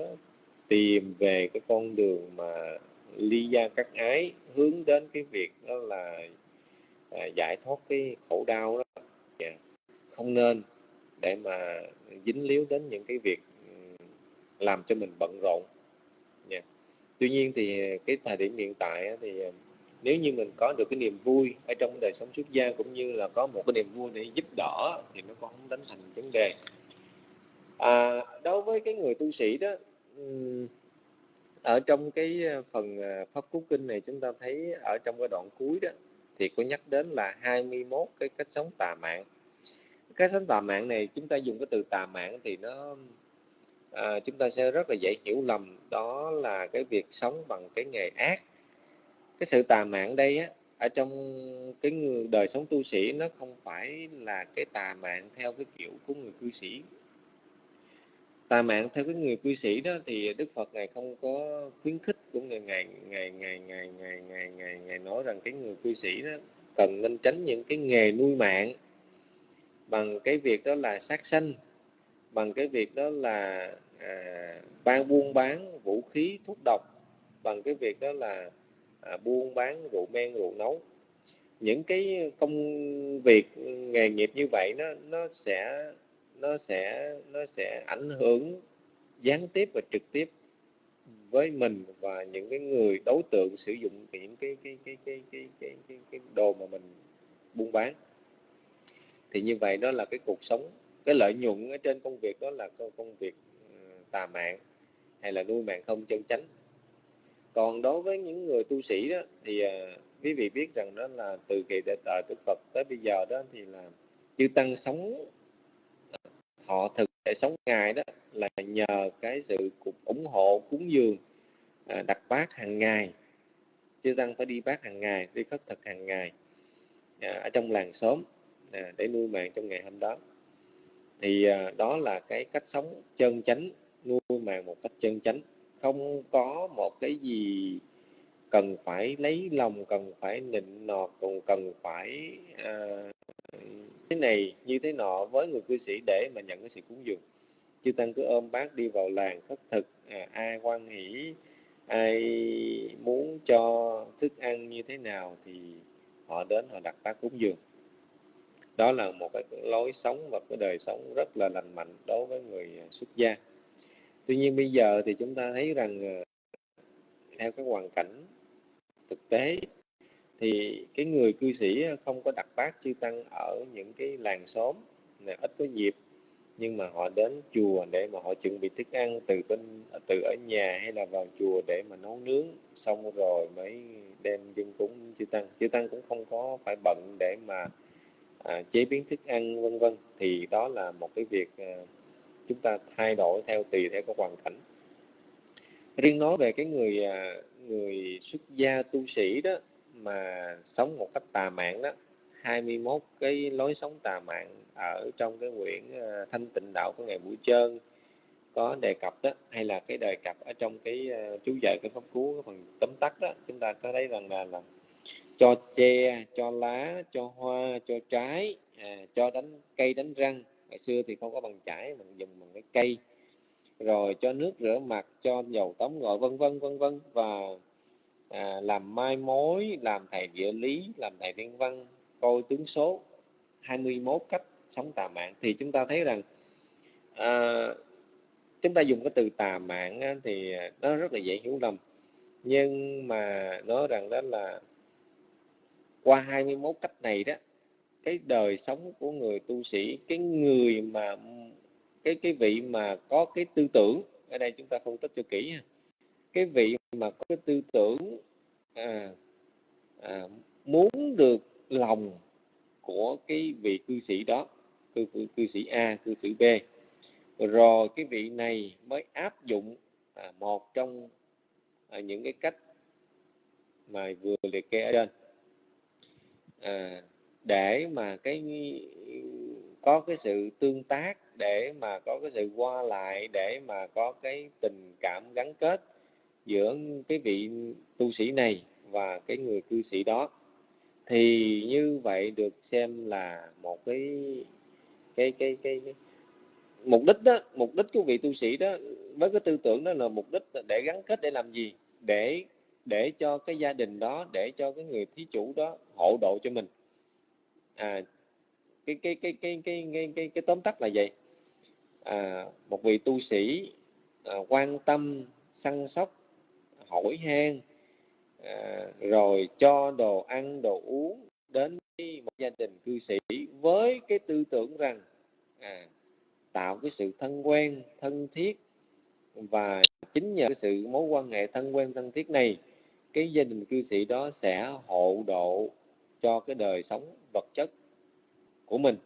tìm về cái con đường mà ly gia cắt ái hướng đến cái việc đó là à, giải thoát cái khổ đau đó yeah. không nên để mà dính líu đến những cái việc làm cho mình bận rộn yeah. tuy nhiên thì cái thời điểm hiện tại thì à, nếu như mình có được cái niềm vui ở trong đời sống xuất gia cũng như là có một cái niềm vui để giúp đỡ thì nó cũng không đánh thành vấn đề. À, đối với cái người tu sĩ đó ở trong cái ờ, phần ờ, pháp cú kinh này chúng ta thấy ở trong cái đoạn cuối đó thì có nhắc đến là 21 cái cách sống tà mạng. Cái sống tà mạng này chúng ta dùng cái từ tà mạng thì nó à, chúng ta sẽ rất là dễ hiểu lầm. Đó là cái việc sống bằng cái nghề ác cái sự tà mạng đây á ở trong cái người đời sống tu sĩ nó không phải là cái tà mạng theo cái kiểu của người cư sĩ. Tà mạng theo cái người cư sĩ đó thì đức phật ngài không có khuyến khích của người ngài ngài ngài ngài ngài ngài ngài, ngài nói rằng cái người cư sĩ đó cần nên tránh những cái nghề nuôi mạng bằng cái việc đó là sát sanh bằng cái việc đó là à, ban buôn bán vũ khí thuốc độc bằng cái việc đó là à, buôn bán rượu men rượu nấu. Những cái công việc ừ, nghề nghiệp như vậy nó nó sẽ nó sẽ nó sẽ ảnh hưởng gián tiếp và trực tiếp với mình và những cái người đối tượng sử dụng những cái cái cái cái cái cái cái, cái đồ mà mình buôn bán. Thì như vậy đó là cái cuộc sống. Cái lợi nhuận ở trên công việc đó là công việc ừ, tà mạng hay là nuôi mạng không chân chánh còn đối với những người tu sĩ đó thì uh, quý vị biết rằng đó là từ kỳ đại đời Đức Phật tới bây giờ đó thì là chư tăng sống họ thực để sống ngày đó là nhờ cái sự ủng hộ cúng dường à, đặt bát hàng ngày. Chư tăng phải đi bát hàng ngày đi khất thực hàng ngày à, ở trong làng xóm à, để nuôi mạng trong ngày hôm đó. Thì à, đó là cái cách sống chân chánh nuôi mạng một cách chân chánh không có một cái gì cần phải lấy lòng cần phải nịnh nọt còn cần phải à, thế này như thế nọ với người cư sĩ để mà nhận cái sự cúng dường. Chư tăng cứ ôm bác đi vào làng khất thực à, ai quan hỷ ai muốn cho thức ăn như thế nào thì họ đến họ đặt bát cúng dường. Đó là một cái lối sống và cái đời sống rất là lành mạnh đối với người à, xuất gia tuy nhiên bây giờ thì chúng ta thấy rằng ờ, theo cái hoàn cảnh thực tế thì cái người cư sĩ ờ, không có đặt bát chư tăng ở những cái làng xóm này ít có dịp nhưng mà họ đến chùa để mà họ chuẩn bị thức ăn từ bên ờ, từ ở nhà hay là vào chùa để mà nấu nướng xong rồi mới đem dân cúng chư tăng. Chư tăng cũng không có phải bận để mà à, chế biến thức ăn vân vân. Thì đó là một cái việc à, chúng ta thay đổi theo tùy theo cái hoàn cảnh. Riêng nói về cái người à, người xuất gia tu sĩ đó mà sống một cách tà mạng đó 21 cái lối sống tà mạng ở trong cái quyển à, thanh tịnh đạo của ngày buổi trơn có đề cập đó hay là cái đề cập ở trong cái à, chú giải cái pháp cú cái phần tóm tắt đó chúng ta có thấy rằng là, là cho che cho lá cho hoa cho trái à, cho đánh cây đánh răng ngày xưa thì không có bằng chải mình dùng bằng cái cây rồi cho nước rửa mặt cho dầu tắm gội vân vân vân vân. Và à, làm mai mối làm thầy địa lý làm thầy thiên văn coi tướng số 21 cách sống tà mạng. Thì chúng ta thấy rằng à, chúng ta dùng cái từ tà mạng á, thì nó rất là dễ hiểu lầm. Nhưng mà nói rằng đó là qua 21 cách này đó cái đời sống của người tu sĩ cái người mà cái cái vị mà có cái tư tưởng ở đây chúng ta phân tích cho kỹ ha cái vị mà có cái tư tưởng à, à, muốn được lòng của cái vị cư sĩ đó cư, cư, cư sĩ A cư sĩ B. Rồi cái vị này mới áp dụng à, một trong à, những cái cách mà vừa liệt kê ở trên. À, để mà cái có cái sự tương tác để mà có cái sự qua lại để mà có cái tình cảm gắn kết giữa cái vị tu sĩ này và cái người cư sĩ đó thì như vậy được xem là một cái cái cái cái, cái mục đích đó mục đích của vị tu sĩ đó với cái tư tưởng đó là mục đích để gắn kết để làm gì? Để để cho cái gia đình đó để cho cái người thí chủ đó hộ độ cho mình à cái cái cái cái cái cái cái, cái tóm tắt là vậy. À, một vị tu sĩ à, quan tâm săn sóc hỏi han à, rồi cho đồ ăn đồ uống đến một gia đình cư sĩ với cái tư tưởng rằng à, tạo cái sự thân quen thân thiết và chính nhờ cái sự mối quan hệ thân quen thân thiết này cái gia đình cư sĩ đó sẽ hộ độ cho cái đời sống vật chất của mình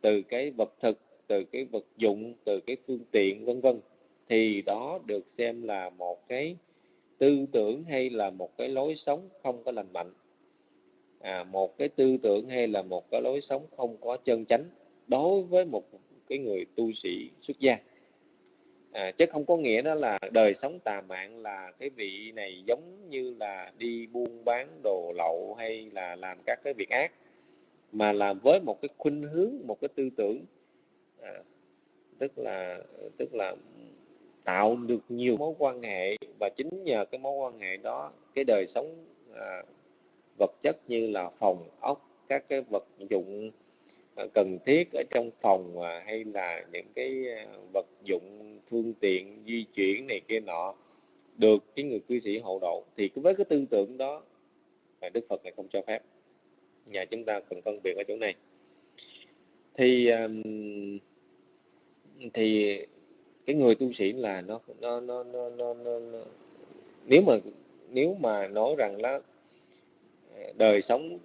từ cái vật thực từ cái vật dụng từ cái phương tiện vân vân thì đó được xem là một cái tư tưởng hay là một cái lối sống không có lành mạnh. À, một cái tư tưởng hay là một cái lối sống không có chân chánh đối với một cái người tu sĩ xuất gia à, chứ không có nghĩa đó là đời sống tà mạng là cái vị này giống như là đi buôn bán đồ lậu hay là làm các cái việc ác mà là với một cái khuynh hướng một cái tư tưởng à, tức là tức là tạo được nhiều mối quan hệ. Và chính nhờ cái mối quan hệ đó cái đời sống à, vật chất như là phòng ốc các cái vật dụng Ờ, cần thiết ở trong phòng à, hay là những cái à, vật dụng phương tiện di chuyển này kia nọ được cái người cư sĩ hộ độ thì với cái tư tưởng đó Đức Phật này không cho phép. Nhà chúng ta cần phân biệt ở chỗ này. Thì thì cái người tu sĩ là nó nó nó nó, nó, nó, nó nếu mà nếu mà nói rằng là à, đời sống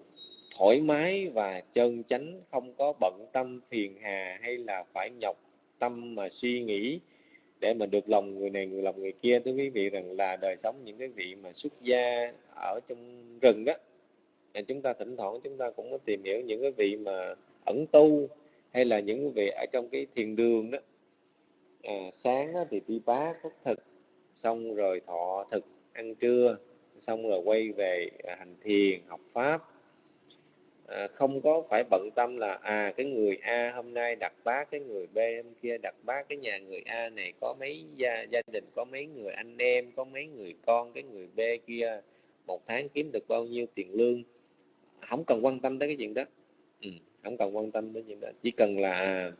thoải mái và chân chánh không có bận tâm phiền hà hay là phải nhọc tâm mà suy nghĩ để mà được lòng người này người lòng người kia. Thưa quý vị rằng là đời sống những cái vị mà xuất gia ở trong rừng đó chúng ta thỉnh thoảng chúng ta cũng có tìm hiểu những cái vị mà ẩn tu hay là những cái vị ở trong cái thiền đường đó. À, sáng thì đi bá khất thực xong rồi thọ thực ăn trưa xong rồi quay về hành thiền học pháp à, không có phải bận tâm là à cái người A hôm nay đặt bát cái người B hôm kia đặt bát cái nhà người A này có mấy gia gia đình có mấy người anh em có mấy người con cái người B kia một tháng kiếm được bao nhiêu tiền lương. Không cần quan tâm tới cái chuyện đó. Ừ, không cần quan tâm tới chuyện đó. Chỉ cần là à,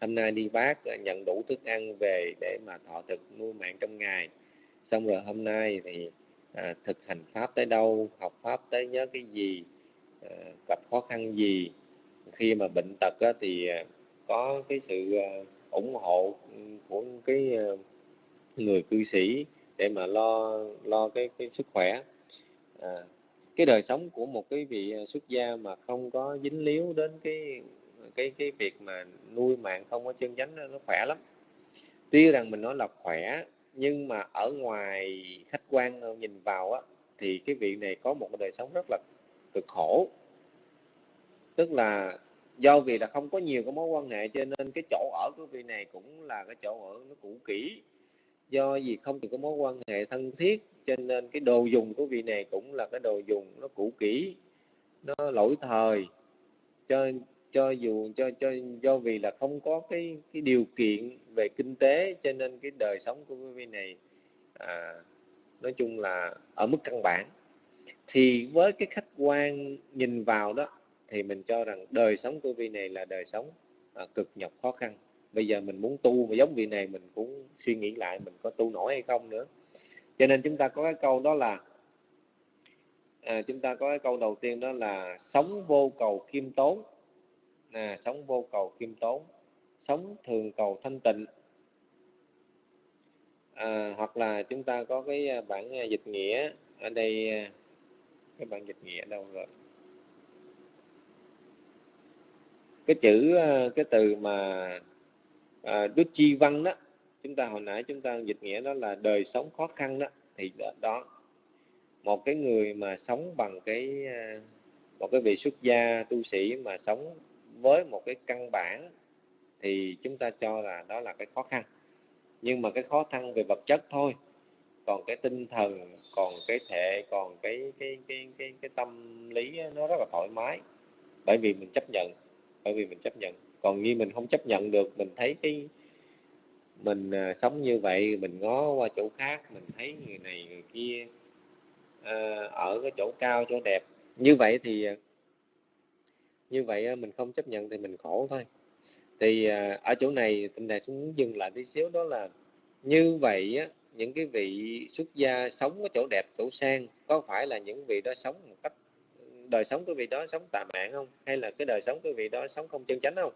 hôm nay đi bác à, nhận đủ thức ăn về để mà thọ thực nuôi mạng trong ngày. Xong rồi hôm nay thì à, thực hành pháp tới đâu học pháp tới nhớ cái gì Ờ, gặp khó khăn gì? Khi mà bệnh tật á, thì ờ, có cái sự ờ, ủng hộ của cái người cư sĩ để mà lo lo cái cái sức khỏe. À, cái đời sống của một cái vị xuất gia mà không có dính líu đến cái cái cái việc mà nuôi mạng không có chân chánh nó khỏe lắm. Tuy rằng mình nói là khỏe nhưng mà ở ngoài khách quan nhìn vào á thì cái vị này có một cái đời sống rất là cực khổ. Tức là do vì là không có nhiều cái mối quan hệ cho nên cái chỗ ở của vị này cũng là cái chỗ ở nó cũ kỹ. Do vì không có mối quan hệ thân thiết cho nên cái đồ dùng của vị này cũng là cái đồ dùng nó cũ kỹ nó lỗi thời. Cho cho dù cho cho do vì là không có cái cái điều kiện về kinh tế cho nên cái đời sống của quý vị này à, nói chung là ở mức căn bản thì với cái khách quan nhìn vào đó thì mình cho rằng đời sống của vị này là đời sống à, cực nhọc khó khăn. Bây giờ mình muốn tu mà giống vị này mình cũng suy nghĩ lại mình có tu nổi hay không nữa. Cho nên chúng ta có cái câu đó là à, chúng ta có cái câu đầu tiên đó là sống vô cầu kim tốn à, sống vô cầu kim tốn sống thường cầu thanh tịnh. À, hoặc là chúng ta có cái à, bản à, dịch nghĩa ở đây à, cái bản dịch nghĩa đâu rồi? Cái chữ ờ, cái từ mà à, đức chi văn đó chúng ta hồi nãy chúng ta dịch nghĩa đó là đời sống khó khăn đó thì đó một cái người mà sống bằng cái ờ, một cái vị xuất gia tu sĩ mà sống với một cái căn bản thì chúng ta cho là đó là cái khó khăn. Nhưng mà cái khó khăn về vật chất thôi còn cái tinh thần còn cái thể còn cái cái cái cái cái tâm lý nó rất là thoải mái. Bởi vì mình chấp nhận bởi vì mình chấp nhận. Còn như mình không chấp nhận được mình thấy cái mình à, sống như vậy mình ngó qua chỗ khác mình thấy người này người kia à, ở cái chỗ cao chỗ đẹp. Như vậy thì à, như vậy mình không chấp nhận thì mình khổ thôi. Thì ở chỗ này tình đại xuống dừng lại tí xíu đó là như vậy á, những cái vị xuất gia sống ở chỗ đẹp chỗ sang có phải là những vị đó sống một cách đời sống của vị đó sống tà mạng không? Hay là cái đời sống của vị đó sống không chân chánh không?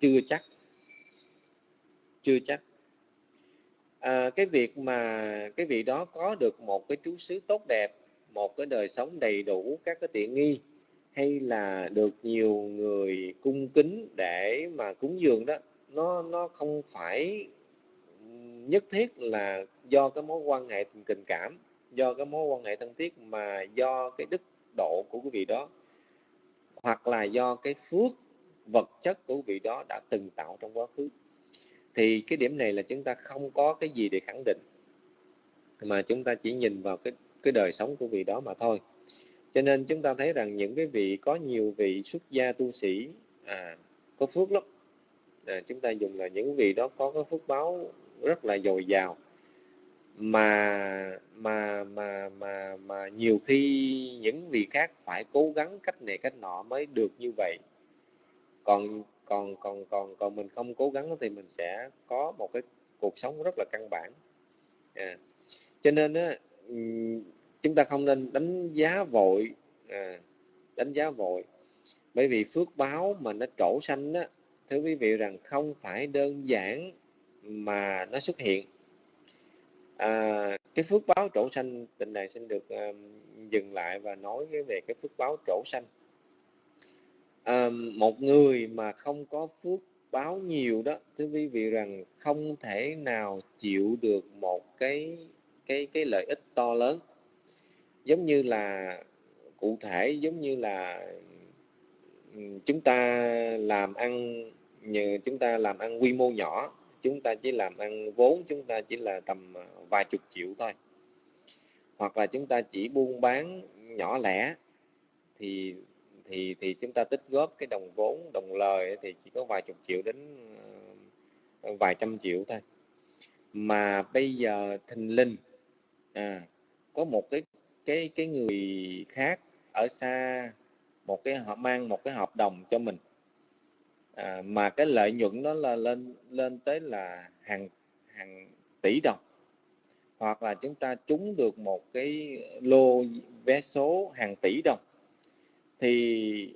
Chưa chắc. Chưa chắc. À, cái việc mà cái vị đó có được một cái trú xứ tốt đẹp một cái đời sống đầy đủ các cái tiện nghi hay là được nhiều người cung kính để mà cúng dường đó nó nó không phải nhất thiết là do cái mối quan hệ tình cảm do cái mối quan hệ thân thiết mà do cái đức độ của quý vị đó hoặc là do cái phước vật chất của quý vị đó đã từng tạo trong quá khứ. Thì cái điểm này là chúng ta không có cái gì để khẳng định mà chúng ta chỉ nhìn vào cái cái đời sống của vị đó mà thôi. Cho nên chúng ta thấy rằng những cái vị có nhiều vị xuất gia tu sĩ à, có phước lắm. À, chúng ta dùng là những vị đó có cái phước báo rất là dồi dào. Mà mà mà mà mà nhiều khi những vị khác phải cố gắng cách này cách nọ mới được như vậy. Còn còn còn còn còn mình không cố gắng thì mình sẽ có một cái cuộc sống rất là căn bản. À. cho nên á chúng ta không nên đánh giá vội à, đánh giá vội. Bởi vì phước báo mà nó trổ xanh á thưa quý vị rằng không phải đơn giản mà nó xuất hiện. À, cái phước báo trổ xanh tình này xin được um, dừng lại và nói về cái phước báo trổ xanh. à, một người mà không có phước báo nhiều đó thưa quý vị rằng không thể nào chịu được một cái cái cái lợi ích to lớn. Giống như là cụ thể giống như là ừ, chúng ta làm ăn như chúng ta làm ăn quy mô nhỏ chúng ta chỉ làm ăn vốn chúng ta chỉ là tầm à, vài chục triệu thôi. Hoặc là chúng ta chỉ buôn bán nhỏ lẻ thì thì thì chúng ta tích góp cái đồng vốn đồng lời thì chỉ có vài chục triệu đến à, vài trăm triệu thôi. Mà bây giờ thình linh à, có một cái cái cái người khác ở xa một cái họ mang một cái hợp đồng cho mình à, mà cái lợi nhuận nó là lên lên tới là hàng hàng tỷ đồng. Hoặc là chúng ta trúng được một cái lô vé số hàng tỷ đồng. Thì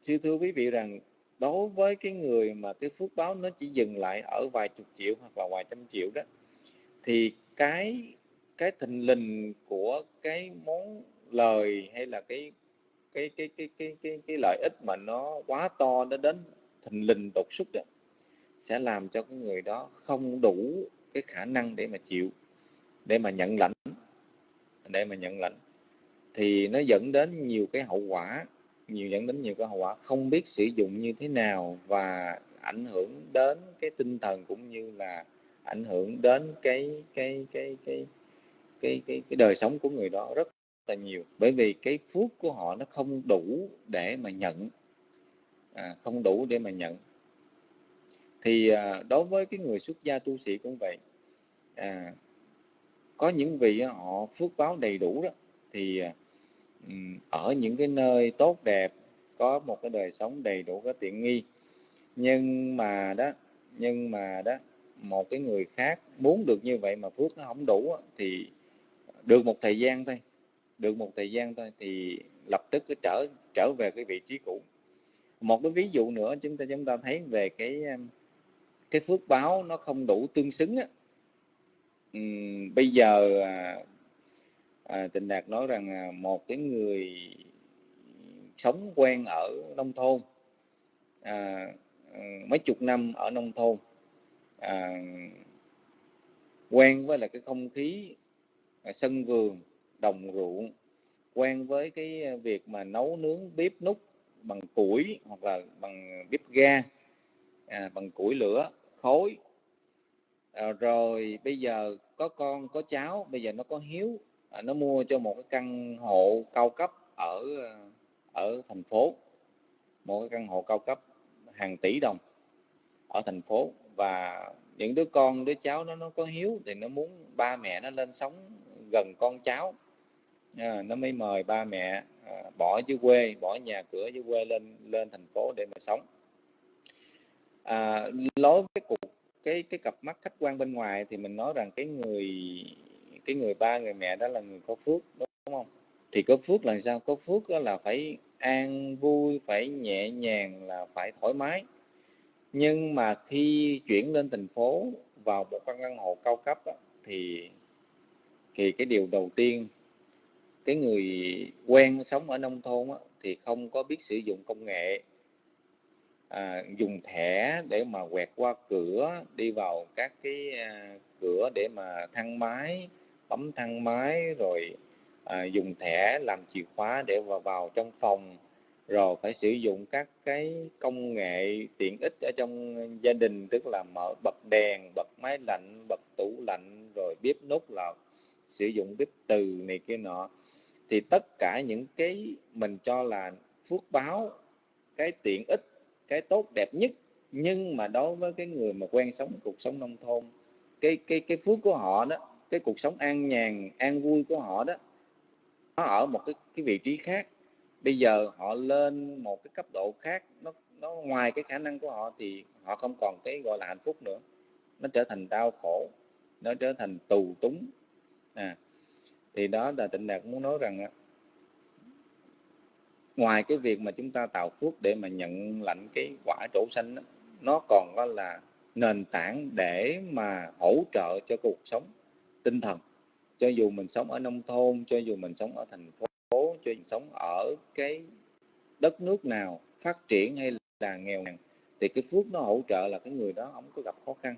sư thưa quý vị rằng đối với cái người mà cái phước báo nó chỉ dừng lại ở vài chục triệu hoặc là vài trăm triệu đó thì cái cái thình lình của cái món lời hay là cái cái cái cái cái cái cái lợi ích mà nó quá to nó đến thình lình đột xuất đó sẽ làm cho cái người đó không đủ cái khả năng để mà chịu để mà nhận lãnh để mà nhận lãnh. Thì nó dẫn đến nhiều cái hậu quả nhiều dẫn đến nhiều cái hậu quả không biết sử dụng như thế nào và ảnh hưởng đến cái tinh thần cũng như là ảnh hưởng đến cái cái cái cái cái cái, cái đời sống của người đó rất là nhiều. Bởi vì cái phước của họ nó không đủ để mà nhận à, không đủ để mà nhận. Thì à, đối với cái người xuất gia tu sĩ cũng vậy à, có những vị họ phước báo đầy đủ đó thì à, ở những cái nơi tốt đẹp có một cái đời sống đầy đủ các tiện nghi. Nhưng mà đó nhưng mà đó một cái người khác muốn được như vậy mà phước nó không đủ thì được một thời gian thôi được một thời gian thôi thì lập tức cứ trở trở về cái vị trí cũ một cái ví dụ nữa chúng ta chúng ta thấy về cái um, cái phước báo nó không đủ tương xứng á. Bây giờ à, à, Tịnh Đạt nói rằng à, một cái người sống quen ở nông thôn à, à mấy chục năm ở nông thôn à, quen với là cái không khí à, sân vườn đồng ruộng quen với cái à, việc mà nấu nướng bếp nút bằng củi hoặc là bằng bếp ga à, bằng củi lửa khối à, rồi bây giờ có con có cháu bây giờ nó có hiếu à, nó mua cho một cái căn hộ cao cấp ở à, ở thành phố. Một cái căn hộ cao cấp hàng tỷ đồng ở thành phố. Và những đứa con đứa cháu nó nó có hiếu thì nó muốn ba mẹ nó lên sống gần con cháu à, nó mới mời ba mẹ à, bỏ dưới quê bỏ nhà cửa dưới quê lên lên thành phố để mà sống. À, lối cái cuộc cái cái cặp mắt khách quan bên ngoài thì mình nói rằng cái người cái người ba người mẹ đó là người có phước đúng không? Thì có phước là sao? Có phước đó là phải an vui phải nhẹ nhàng là phải thoải mái. Nhưng mà khi chuyển lên thành phố vào một căn căn hộ cao cấp đó, thì thì cái điều đầu tiên cái người quen sống ở nông thôn á, thì không có biết sử dụng công nghệ. À, dùng thẻ để mà quẹt qua cửa đi vào các cái à, cửa để mà thang máy bấm thang máy rồi à, dùng thẻ làm chìa khóa để vào vào trong phòng. Rồi phải sử dụng các cái công nghệ tiện ích ở trong gia đình tức là mở bật đèn bật máy lạnh bật tủ lạnh rồi bếp nút là sử dụng cái từ này kia nọ, thì tất cả những cái mình cho là phước báo, cái tiện ích, cái tốt đẹp nhất, nhưng mà đối với cái người mà quen sống cuộc sống nông thôn, cái cái cái phước của họ đó, cái cuộc sống an nhàn, an vui của họ đó, nó ở một cái cái vị trí khác. Bây giờ họ lên một cái cấp độ khác, nó nó ngoài cái khả năng của họ thì họ không còn cái gọi là hạnh phúc nữa. Nó trở thành đau khổ, nó trở thành tù túng à thì đó là tịnh đạt muốn nói rằng ngoài cái việc mà chúng ta tạo phước để mà nhận lãnh cái quả trổ xanh đó, nó còn có là nền tảng để mà hỗ trợ cho cuộc sống tinh thần. Cho dù mình sống ở nông thôn cho dù mình sống ở thành phố cho dù sống ở cái đất nước nào phát triển hay là nghèo nàn thì cái phước nó hỗ trợ là cái người đó không có gặp khó khăn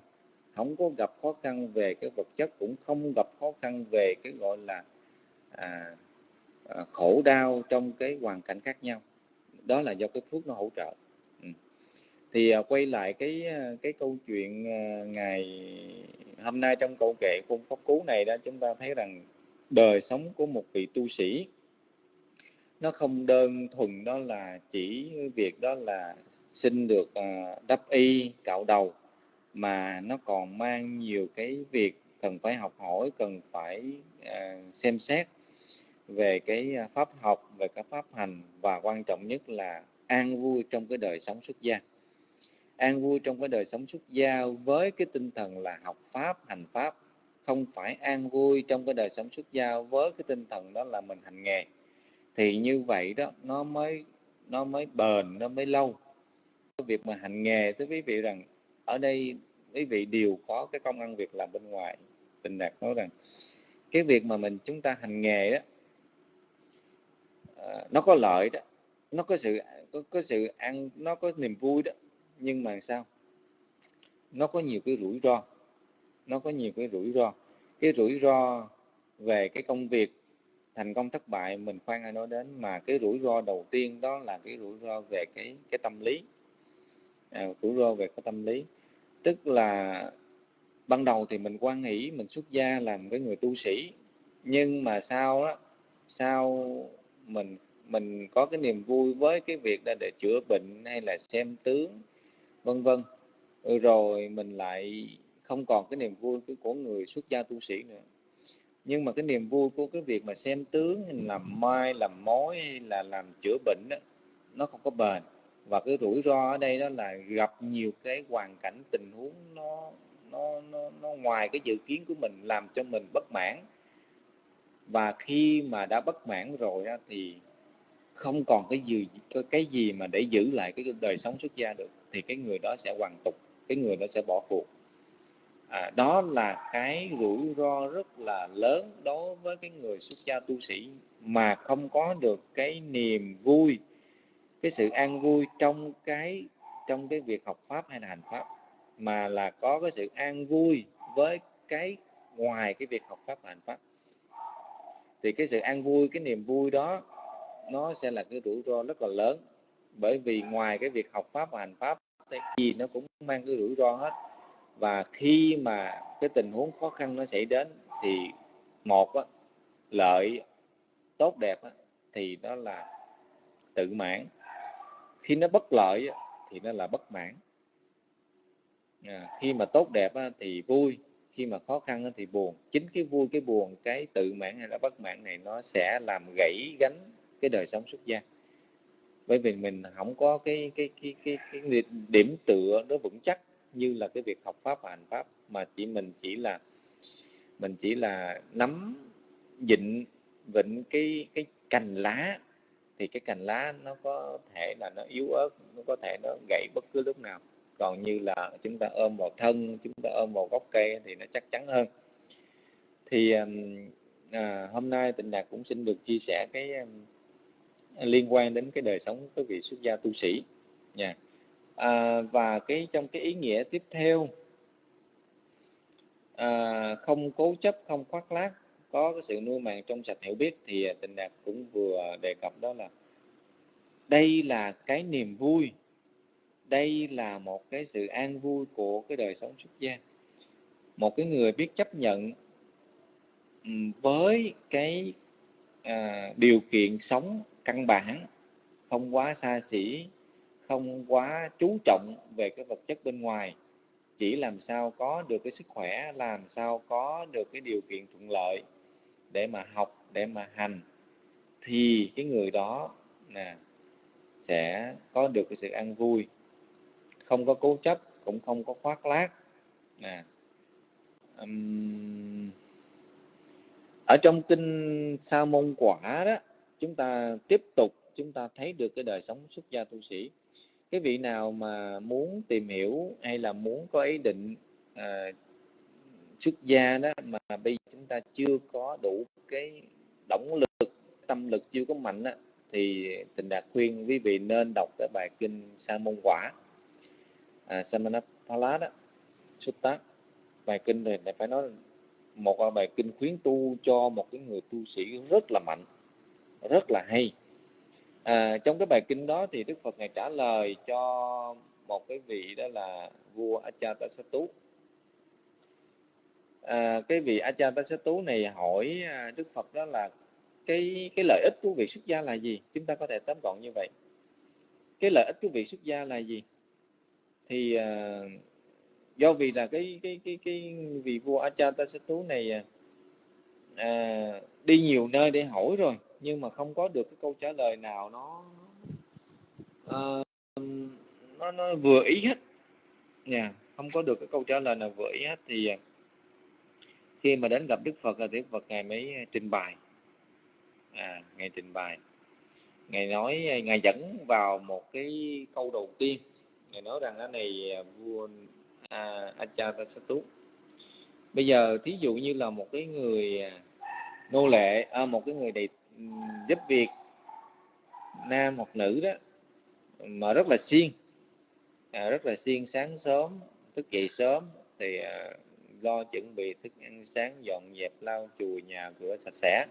không có gặp khó khăn về cái vật chất cũng không gặp khó khăn về cái gọi là à, à, khổ đau trong cái hoàn cảnh khác nhau. Đó là do cái phước nó hỗ trợ. Ừ. thì à, quay lại cái à, cái câu chuyện à, ngày hôm nay trong câu kệ cung pháp cú này đó chúng ta thấy rằng đời sống của một vị tu sĩ nó không đơn thuần đó là chỉ việc đó là xin được à, đắp y cạo đầu mà nó còn mang nhiều cái việc cần phải học hỏi cần phải uh, xem xét về cái à, pháp học về cái pháp hành và quan trọng nhất là an vui trong cái đời sống xuất gia. An vui trong cái đời sống xuất gia với cái tinh thần là học pháp hành pháp không phải an vui trong cái đời sống xuất gia với cái tinh thần đó là mình hành nghề thì như vậy đó nó mới nó mới bền nó mới lâu. Cái việc mà hành nghề tới quý vị rằng ở đây quý vị đều có cái công ăn việc làm bên ngoài. Tình đạt nói rằng cái việc mà mình chúng ta hành nghề đó à, nó có lợi đó nó có sự có, có sự ăn nó có niềm vui đó nhưng mà sao? Nó có nhiều cái rủi ro nó có nhiều cái rủi ro. Cái rủi ro về cái công việc thành công thất bại mình khoan ai nói đến mà cái rủi ro đầu tiên đó là cái rủi ro về cái cái tâm lý. À, rủi ro về cái tâm lý tức là ban đầu thì mình quan hỷ mình xuất gia làm cái người tu sĩ nhưng mà sau đó sau mình mình có cái niềm vui với cái việc là để chữa bệnh hay là xem tướng vân vân. Rồi mình lại không còn cái niềm vui của người xuất gia tu sĩ nữa. Nhưng mà cái niềm vui của cái việc mà xem tướng làm mai làm mối hay là làm chữa bệnh đó, nó không có bền và cái rủi ro ở đây đó là gặp nhiều cái hoàn cảnh tình huống nó nó nó, nó ngoài cái dự kiến của mình làm cho mình bất mãn. Và khi mà đã bất mãn rồi đó, thì không còn cái gì cái gì mà để giữ lại cái đời sống xuất gia được thì cái người đó sẽ hoàn tục cái người đó sẽ bỏ cuộc. À, đó là cái rủi ro rất là lớn đối với cái người xuất gia tu sĩ mà không có được cái niềm vui cái sự an vui trong cái trong cái việc học pháp hay là hành pháp mà là có cái sự an vui với cái ngoài cái việc học pháp và hành pháp. Thì cái sự an vui cái niềm vui đó nó sẽ là cái rủi ro rất là lớn bởi vì ngoài cái việc học pháp và hành pháp thì gì nó cũng mang cái rủi ro hết. Và khi mà cái tình huống khó khăn nó xảy đến thì một á, lợi tốt đẹp á, thì đó là tự mãn khi nó bất lợi thì nó là bất mãn. À, khi mà tốt đẹp thì vui khi mà khó khăn thì buồn. Chính cái vui cái buồn cái tự mãn hay là bất mãn này nó sẽ làm gãy gánh cái đời sống xuất gia. Bởi vì mình không có cái cái cái cái, cái điểm tựa nó vững chắc như là cái việc học pháp và hành pháp mà chỉ mình chỉ là mình chỉ là nắm vịnh vịnh cái cái cành lá thì cái cành lá nó có thể là nó yếu ớt nó có thể nó gãy bất cứ lúc nào. Còn như là chúng ta ôm vào thân chúng ta ôm vào gốc cây thì nó chắc chắn hơn. Thì à, hôm nay tịnh đạt cũng xin được chia sẻ cái liên quan đến cái đời sống của vị xuất gia tu sĩ. Nha. Yeah à, và cái trong cái ý nghĩa tiếp theo à, không cố chấp không khoác lác có cái sự nuôi màng trong sạch hiểu biết thì à, tình đạt cũng vừa đề cập đó là đây là cái niềm vui đây là một cái sự an vui của cái đời sống xuất gia. Một cái người biết chấp nhận với cái à, điều kiện sống căn bản không quá xa xỉ không quá chú trọng về cái vật chất bên ngoài chỉ làm sao có được cái sức khỏe làm sao có được cái điều kiện thuận lợi để mà học để mà hành thì cái người đó nè sẽ có được cái sự an vui. Không có cố chấp cũng không có khoác lác nè. Um, ở trong kinh sa môn quả đó chúng ta tiếp tục chúng ta thấy được cái đời sống xuất gia tu sĩ. Cái vị nào mà muốn tìm hiểu hay là muốn có ý định uh, xuất gia đó mà bây giờ chúng ta chưa có đủ cái động lực tâm lực chưa có mạnh đó, thì tình đạt khuyên quý vị nên đọc cái bài kinh sa môn quả à, Samanapala đó xuất tác bài kinh này phải nói một bài kinh khuyến tu cho một cái người tu sĩ rất là mạnh rất là hay. À, trong cái bài kinh đó thì đức phật ngài trả lời cho một cái vị đó là vua achatasattu à, cái vị Ajatasattu này hỏi à, đức phật đó là cái cái lợi ích của vị xuất gia là gì? Chúng ta có thể tóm gọn như vậy. Cái lợi ích của vị xuất gia là gì? Thì à, do vì là cái cái cái cái vị vua Ajatasattu này à, à, đi nhiều nơi để hỏi rồi nhưng mà không có được cái câu trả lời nào nó uh, nó nó vừa ý hết. Nha yeah. không có được cái câu trả lời nào vừa ý hết thì uh, khi mà đến gặp Đức Phật là Đức Phật ngài mới à, trình bày. À ngài trình bày. Ngài nói à, ngài dẫn vào một cái câu đầu tiên. Ngài nói rằng cái này à, vua à, bây giờ thí dụ như là một cái người nô lệ à, một cái người đầy giúp việc nam hoặc nữ đó mà rất là siêng à, rất là siêng sáng sớm thức dậy sớm thì à, lo chuẩn bị thức ăn sáng dọn dẹp lau chùi nhà cửa sạch sẽ.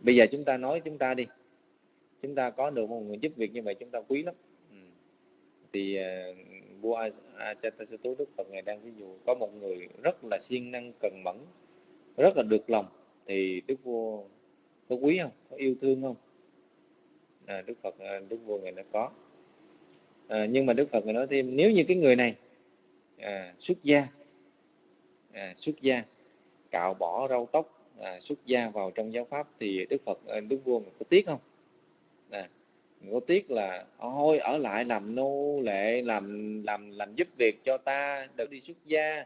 Bây giờ chúng ta nói chúng ta đi. Chúng ta có được một người giúp việc như vậy chúng ta quý lắm. Ừ. thì uh, vua Ajatasattu Đức Phật ngài đang ví dụ có một người rất là siêng năng cần mẫn rất là được lòng. Thì Đức vua có quý không? Có yêu thương không? À, Đức Phật à, Đức vua ngài nó có. À, nhưng mà Đức Phật ngài nói thêm nếu như cái người này à, xuất gia à, xuất gia cạo bỏ râu tóc à, xuất gia vào trong giáo pháp thì Đức Phật à, Đức vua có tiếc không? À, có tiếc là ôi ở lại làm nô lệ làm làm làm giúp việc cho ta đừng đi xuất gia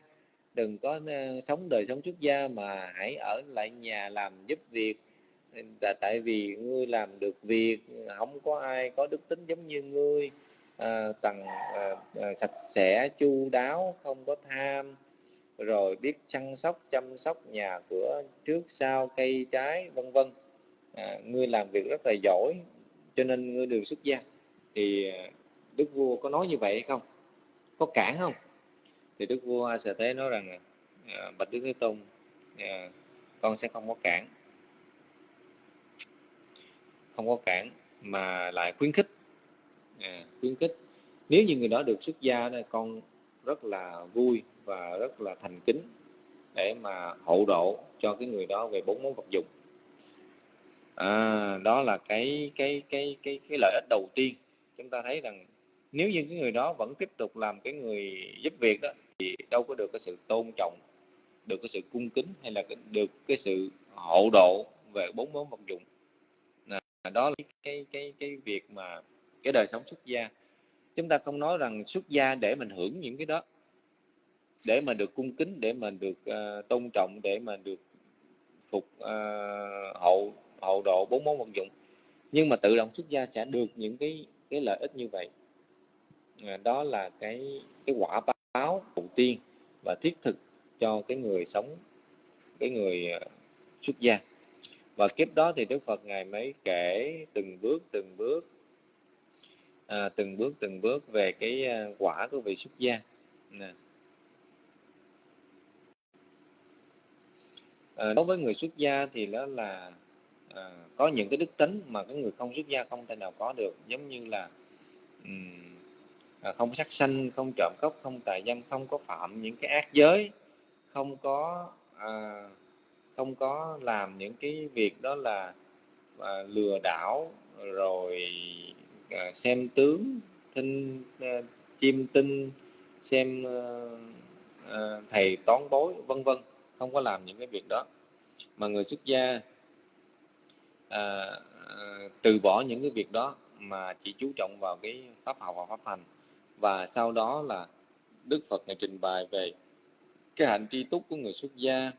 đừng có uh, sống đời sống xuất gia mà hãy ở lại nhà làm giúp việc. Là tại vì ngươi làm được việc không có ai có đức tính giống như ngươi à, tầng à, à, sạch sẽ chu đáo không có tham rồi biết chăm sóc chăm sóc nhà cửa trước sau cây trái vân vân. À, ngươi làm việc rất là giỏi cho nên ngươi được xuất gia. Thì à, đức vua có nói như vậy hay không? Có cản không? Thì đức vua a sở thế nói rằng à, bạch đức thế tôn à, con sẽ không có cản. Không có cản mà lại khuyến khích. À, khuyến khích. Nếu như người đó được xuất gia thì con rất là vui và rất là thành kính để mà hộ độ cho cái người đó về bốn món vật dụng. À, đó là cái cái cái cái cái lợi ích đầu tiên. Chúng ta thấy rằng nếu như cái người đó vẫn tiếp tục làm cái người giúp việc đó thì đâu có được cái sự tôn trọng được cái sự cung kính hay là được cái sự hộ độ về bốn món vật dụng. À, đó là cái cái cái việc mà cái đời sống xuất gia chúng ta không nói rằng xuất gia để mình hưởng những cái đó để mà được cung kính để mà được uh, tôn trọng để mà được phục uh, hậu hậu độ bốn món vật dụng. Nhưng mà tự động xuất gia sẽ được những cái cái lợi ích như vậy. À, đó là cái cái quả báo đầu tiên và thiết thực cho cái người sống cái người uh, xuất gia. Và kiếp đó thì Đức Phật ngài mới kể từng bước từng bước à, từng bước từng bước về cái ờ, quả của vị xuất gia. Nè. À, đối với người xuất gia thì đó là à, có những cái đức tính mà cái người không xuất gia không thể nào có được. Giống như là um, à, không sát sanh không trộm cắp không tà dâm không có phạm những cái ác giới không có à, không có làm những cái việc đó là à, lừa đảo rồi à, xem tướng thinh à, ờ, chim tinh xem à, thầy toán bối vân vân không có làm những cái việc đó. Mà người xuất gia à, từ bỏ những cái việc đó mà chỉ chú trọng vào cái pháp học và pháp hành. Và sau đó là Đức Phật ngài trình bày về cái hạnh tri túc của người xuất gia.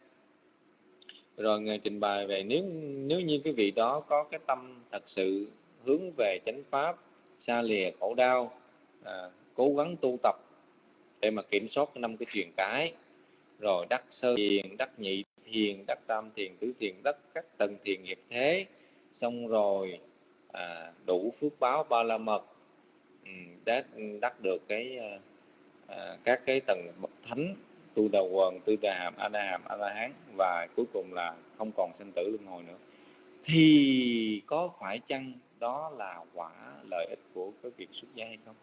Rồi ngài trình bày về nếu nếu như cái vị đó có cái tâm thật sự hướng về chánh pháp xa lìa khổ đau à, cố gắng tu tập để mà kiểm soát năm cái truyền cái. Rồi đắc sơ thiền đắc nhị thiền đắc tam thiền tứ thiền đắc các tầng thiền nghiệp thế. Xong rồi à, đủ phước báo ba la mật ừ, đắc, đắc được cái à, à, các cái tầng bậc thánh tu đầu quần tu đà hàm a đà hàm a la hán. Và cuối cùng là không còn sinh tử luân hồi nữa. Thì có phải chăng đó là quả lợi ích của cái việc xuất gia hay không?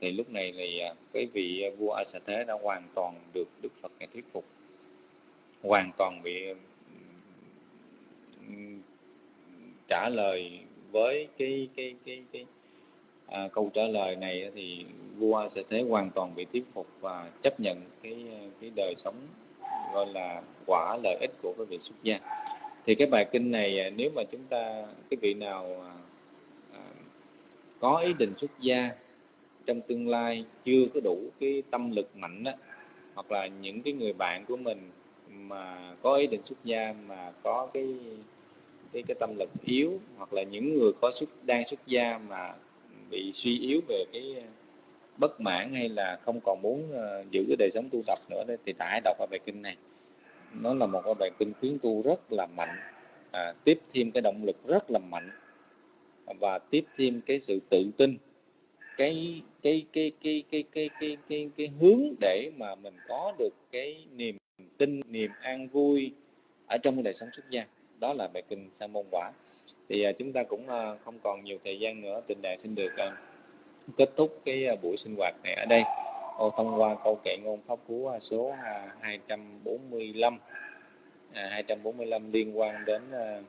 Thì lúc này thì à, cái vị vua A Sa Thế đã hoàn toàn được Đức Phật này thuyết phục. Hoàn toàn bị trả lời với cái cái cái cái à, câu trả lời này thì vua sẽ thế hoàn toàn bị thuyết phục và chấp nhận cái à, cái đời sống gọi là quả lợi ích của cái việc xuất gia thì cái bài kinh này à, nếu mà chúng ta cái vị nào à, có ý định xuất gia trong tương lai chưa có đủ cái tâm lực mạnh đó hoặc là những cái người bạn của mình mà có ý định xuất gia mà có cái cái cái tâm lực yếu hoặc là những người có xuất đang xuất gia mà bị suy yếu về cái bất mãn hay là không còn muốn uh, giữ cái đời sống tu tập nữa thì tải hãy đọc bài kinh này nó là một cái bài kinh khuyến tu rất là mạnh. À, tiếp thêm cái động lực rất là mạnh. Và tiếp thêm cái sự tự tin. Cái cái cái cái cái cái cái cái, cái hướng để mà mình có được cái niềm tin niềm an vui ở trong đời sống xuất gia. Đó là bài kinh sa môn quả. Thì à, chúng ta cũng à, không còn nhiều thời gian nữa. Tình đại xin được à, kết thúc cái à, buổi sinh hoạt này ở đây ô thông qua câu kệ ngôn pháp cú à, số 245 à, 245 à, liên quan đến à,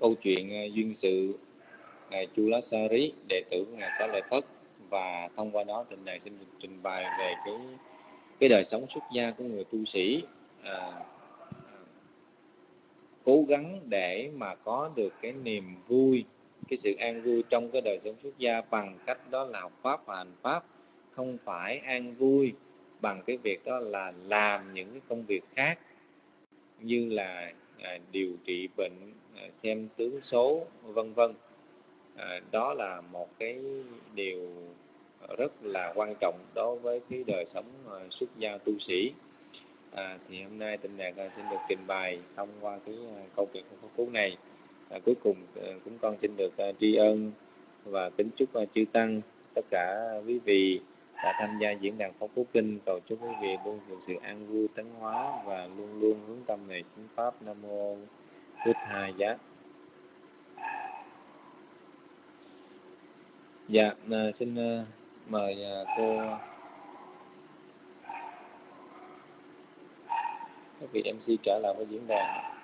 câu chuyện à, duyên sự ngài Chulasari đệ tử của ngài Xá Lợi Thất. Và thông qua đó trình bày xin được trình bày về cái cái đời sống xuất gia của người tu sĩ à, cố gắng để mà có được cái niềm vui cái sự an vui trong cái đời sống xuất gia bằng cách đó là học pháp và hành pháp không phải an vui bằng cái việc đó là làm những cái công việc khác như là à, điều trị bệnh à, xem tướng số vân vân. À, đó là một cái điều rất là quan trọng đối với cái đời sống à, xuất gia tu sĩ. À, thì hôm nay tình nhạc à, xin được trình bày thông qua cái à, câu chuyện của phú này. À, cuối cùng à, cũng con xin được à, tri ân và kính chúc à, chư tăng tất cả quý vị đã tham gia diễn đàn Pháp cú Kinh, cầu chúc quý vị luôn được sự an vui, tấn hóa và luôn luôn hướng tâm về chính pháp Nam mô Bụt Thầy giá. Dạ à, xin à, mời à, cô các vị MC trở lại với diễn đàn.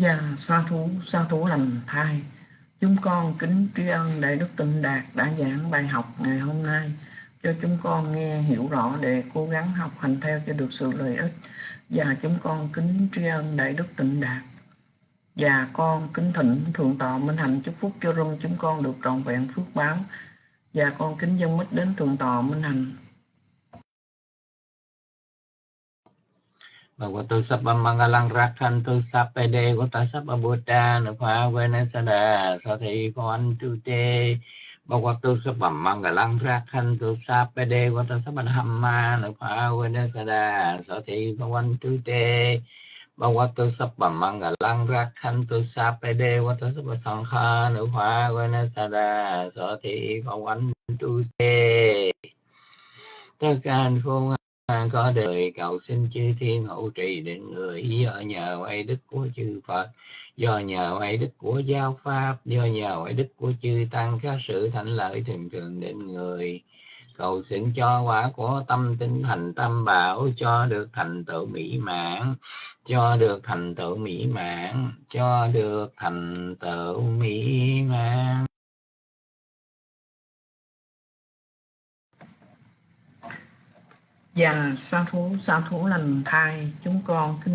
Và sa thú, sa thú lành thai. Chúng con kính tri ân Đại Đức Tịnh Đạt đã giảng bài học ngày hôm nay cho chúng con nghe hiểu rõ để cố gắng học hành theo cho được sự lợi ích. Và chúng con kính tri ân Đại Đức Tịnh Đạt. Và con kính thỉnh Thượng tọa Minh Hạnh chúc phúc cho rung chúng con được trọn vẹn phước báo. Và con kính dân mít đến Thượng tọa Minh Hạnh. Bhagavato Sabba Mangalang Rakhantu Sappede Gota Sabba Buddha Nupha Venasada Sathi Phavantu Te Bhagavato Sabba Mangalang Rakhantu Sappede Gota Sabba Dhamma Nupha Venasada Sathi Phavantu Te Bhagavato Sabba Mangalang Rakhantu Sappede Gota Sabba Sankha Nupha Venasada Sathi Phavantu Te Tất cả anh có đời, cầu xin chư thiên hộ trì đến người do nhờ oai đức của chư Phật, do nhờ oai đức của giáo pháp, do nhờ oai đức của chư tăng các sự thạnh lợi thường thường đến người. Cầu xin cho quả của tâm tinh thành tâm bảo, cho được thành tựu mỹ mãn, cho được thành tựu mỹ mãn, cho được thành tựu mỹ mãn. Và sa thú, sa thú lành thai. Chúng con kính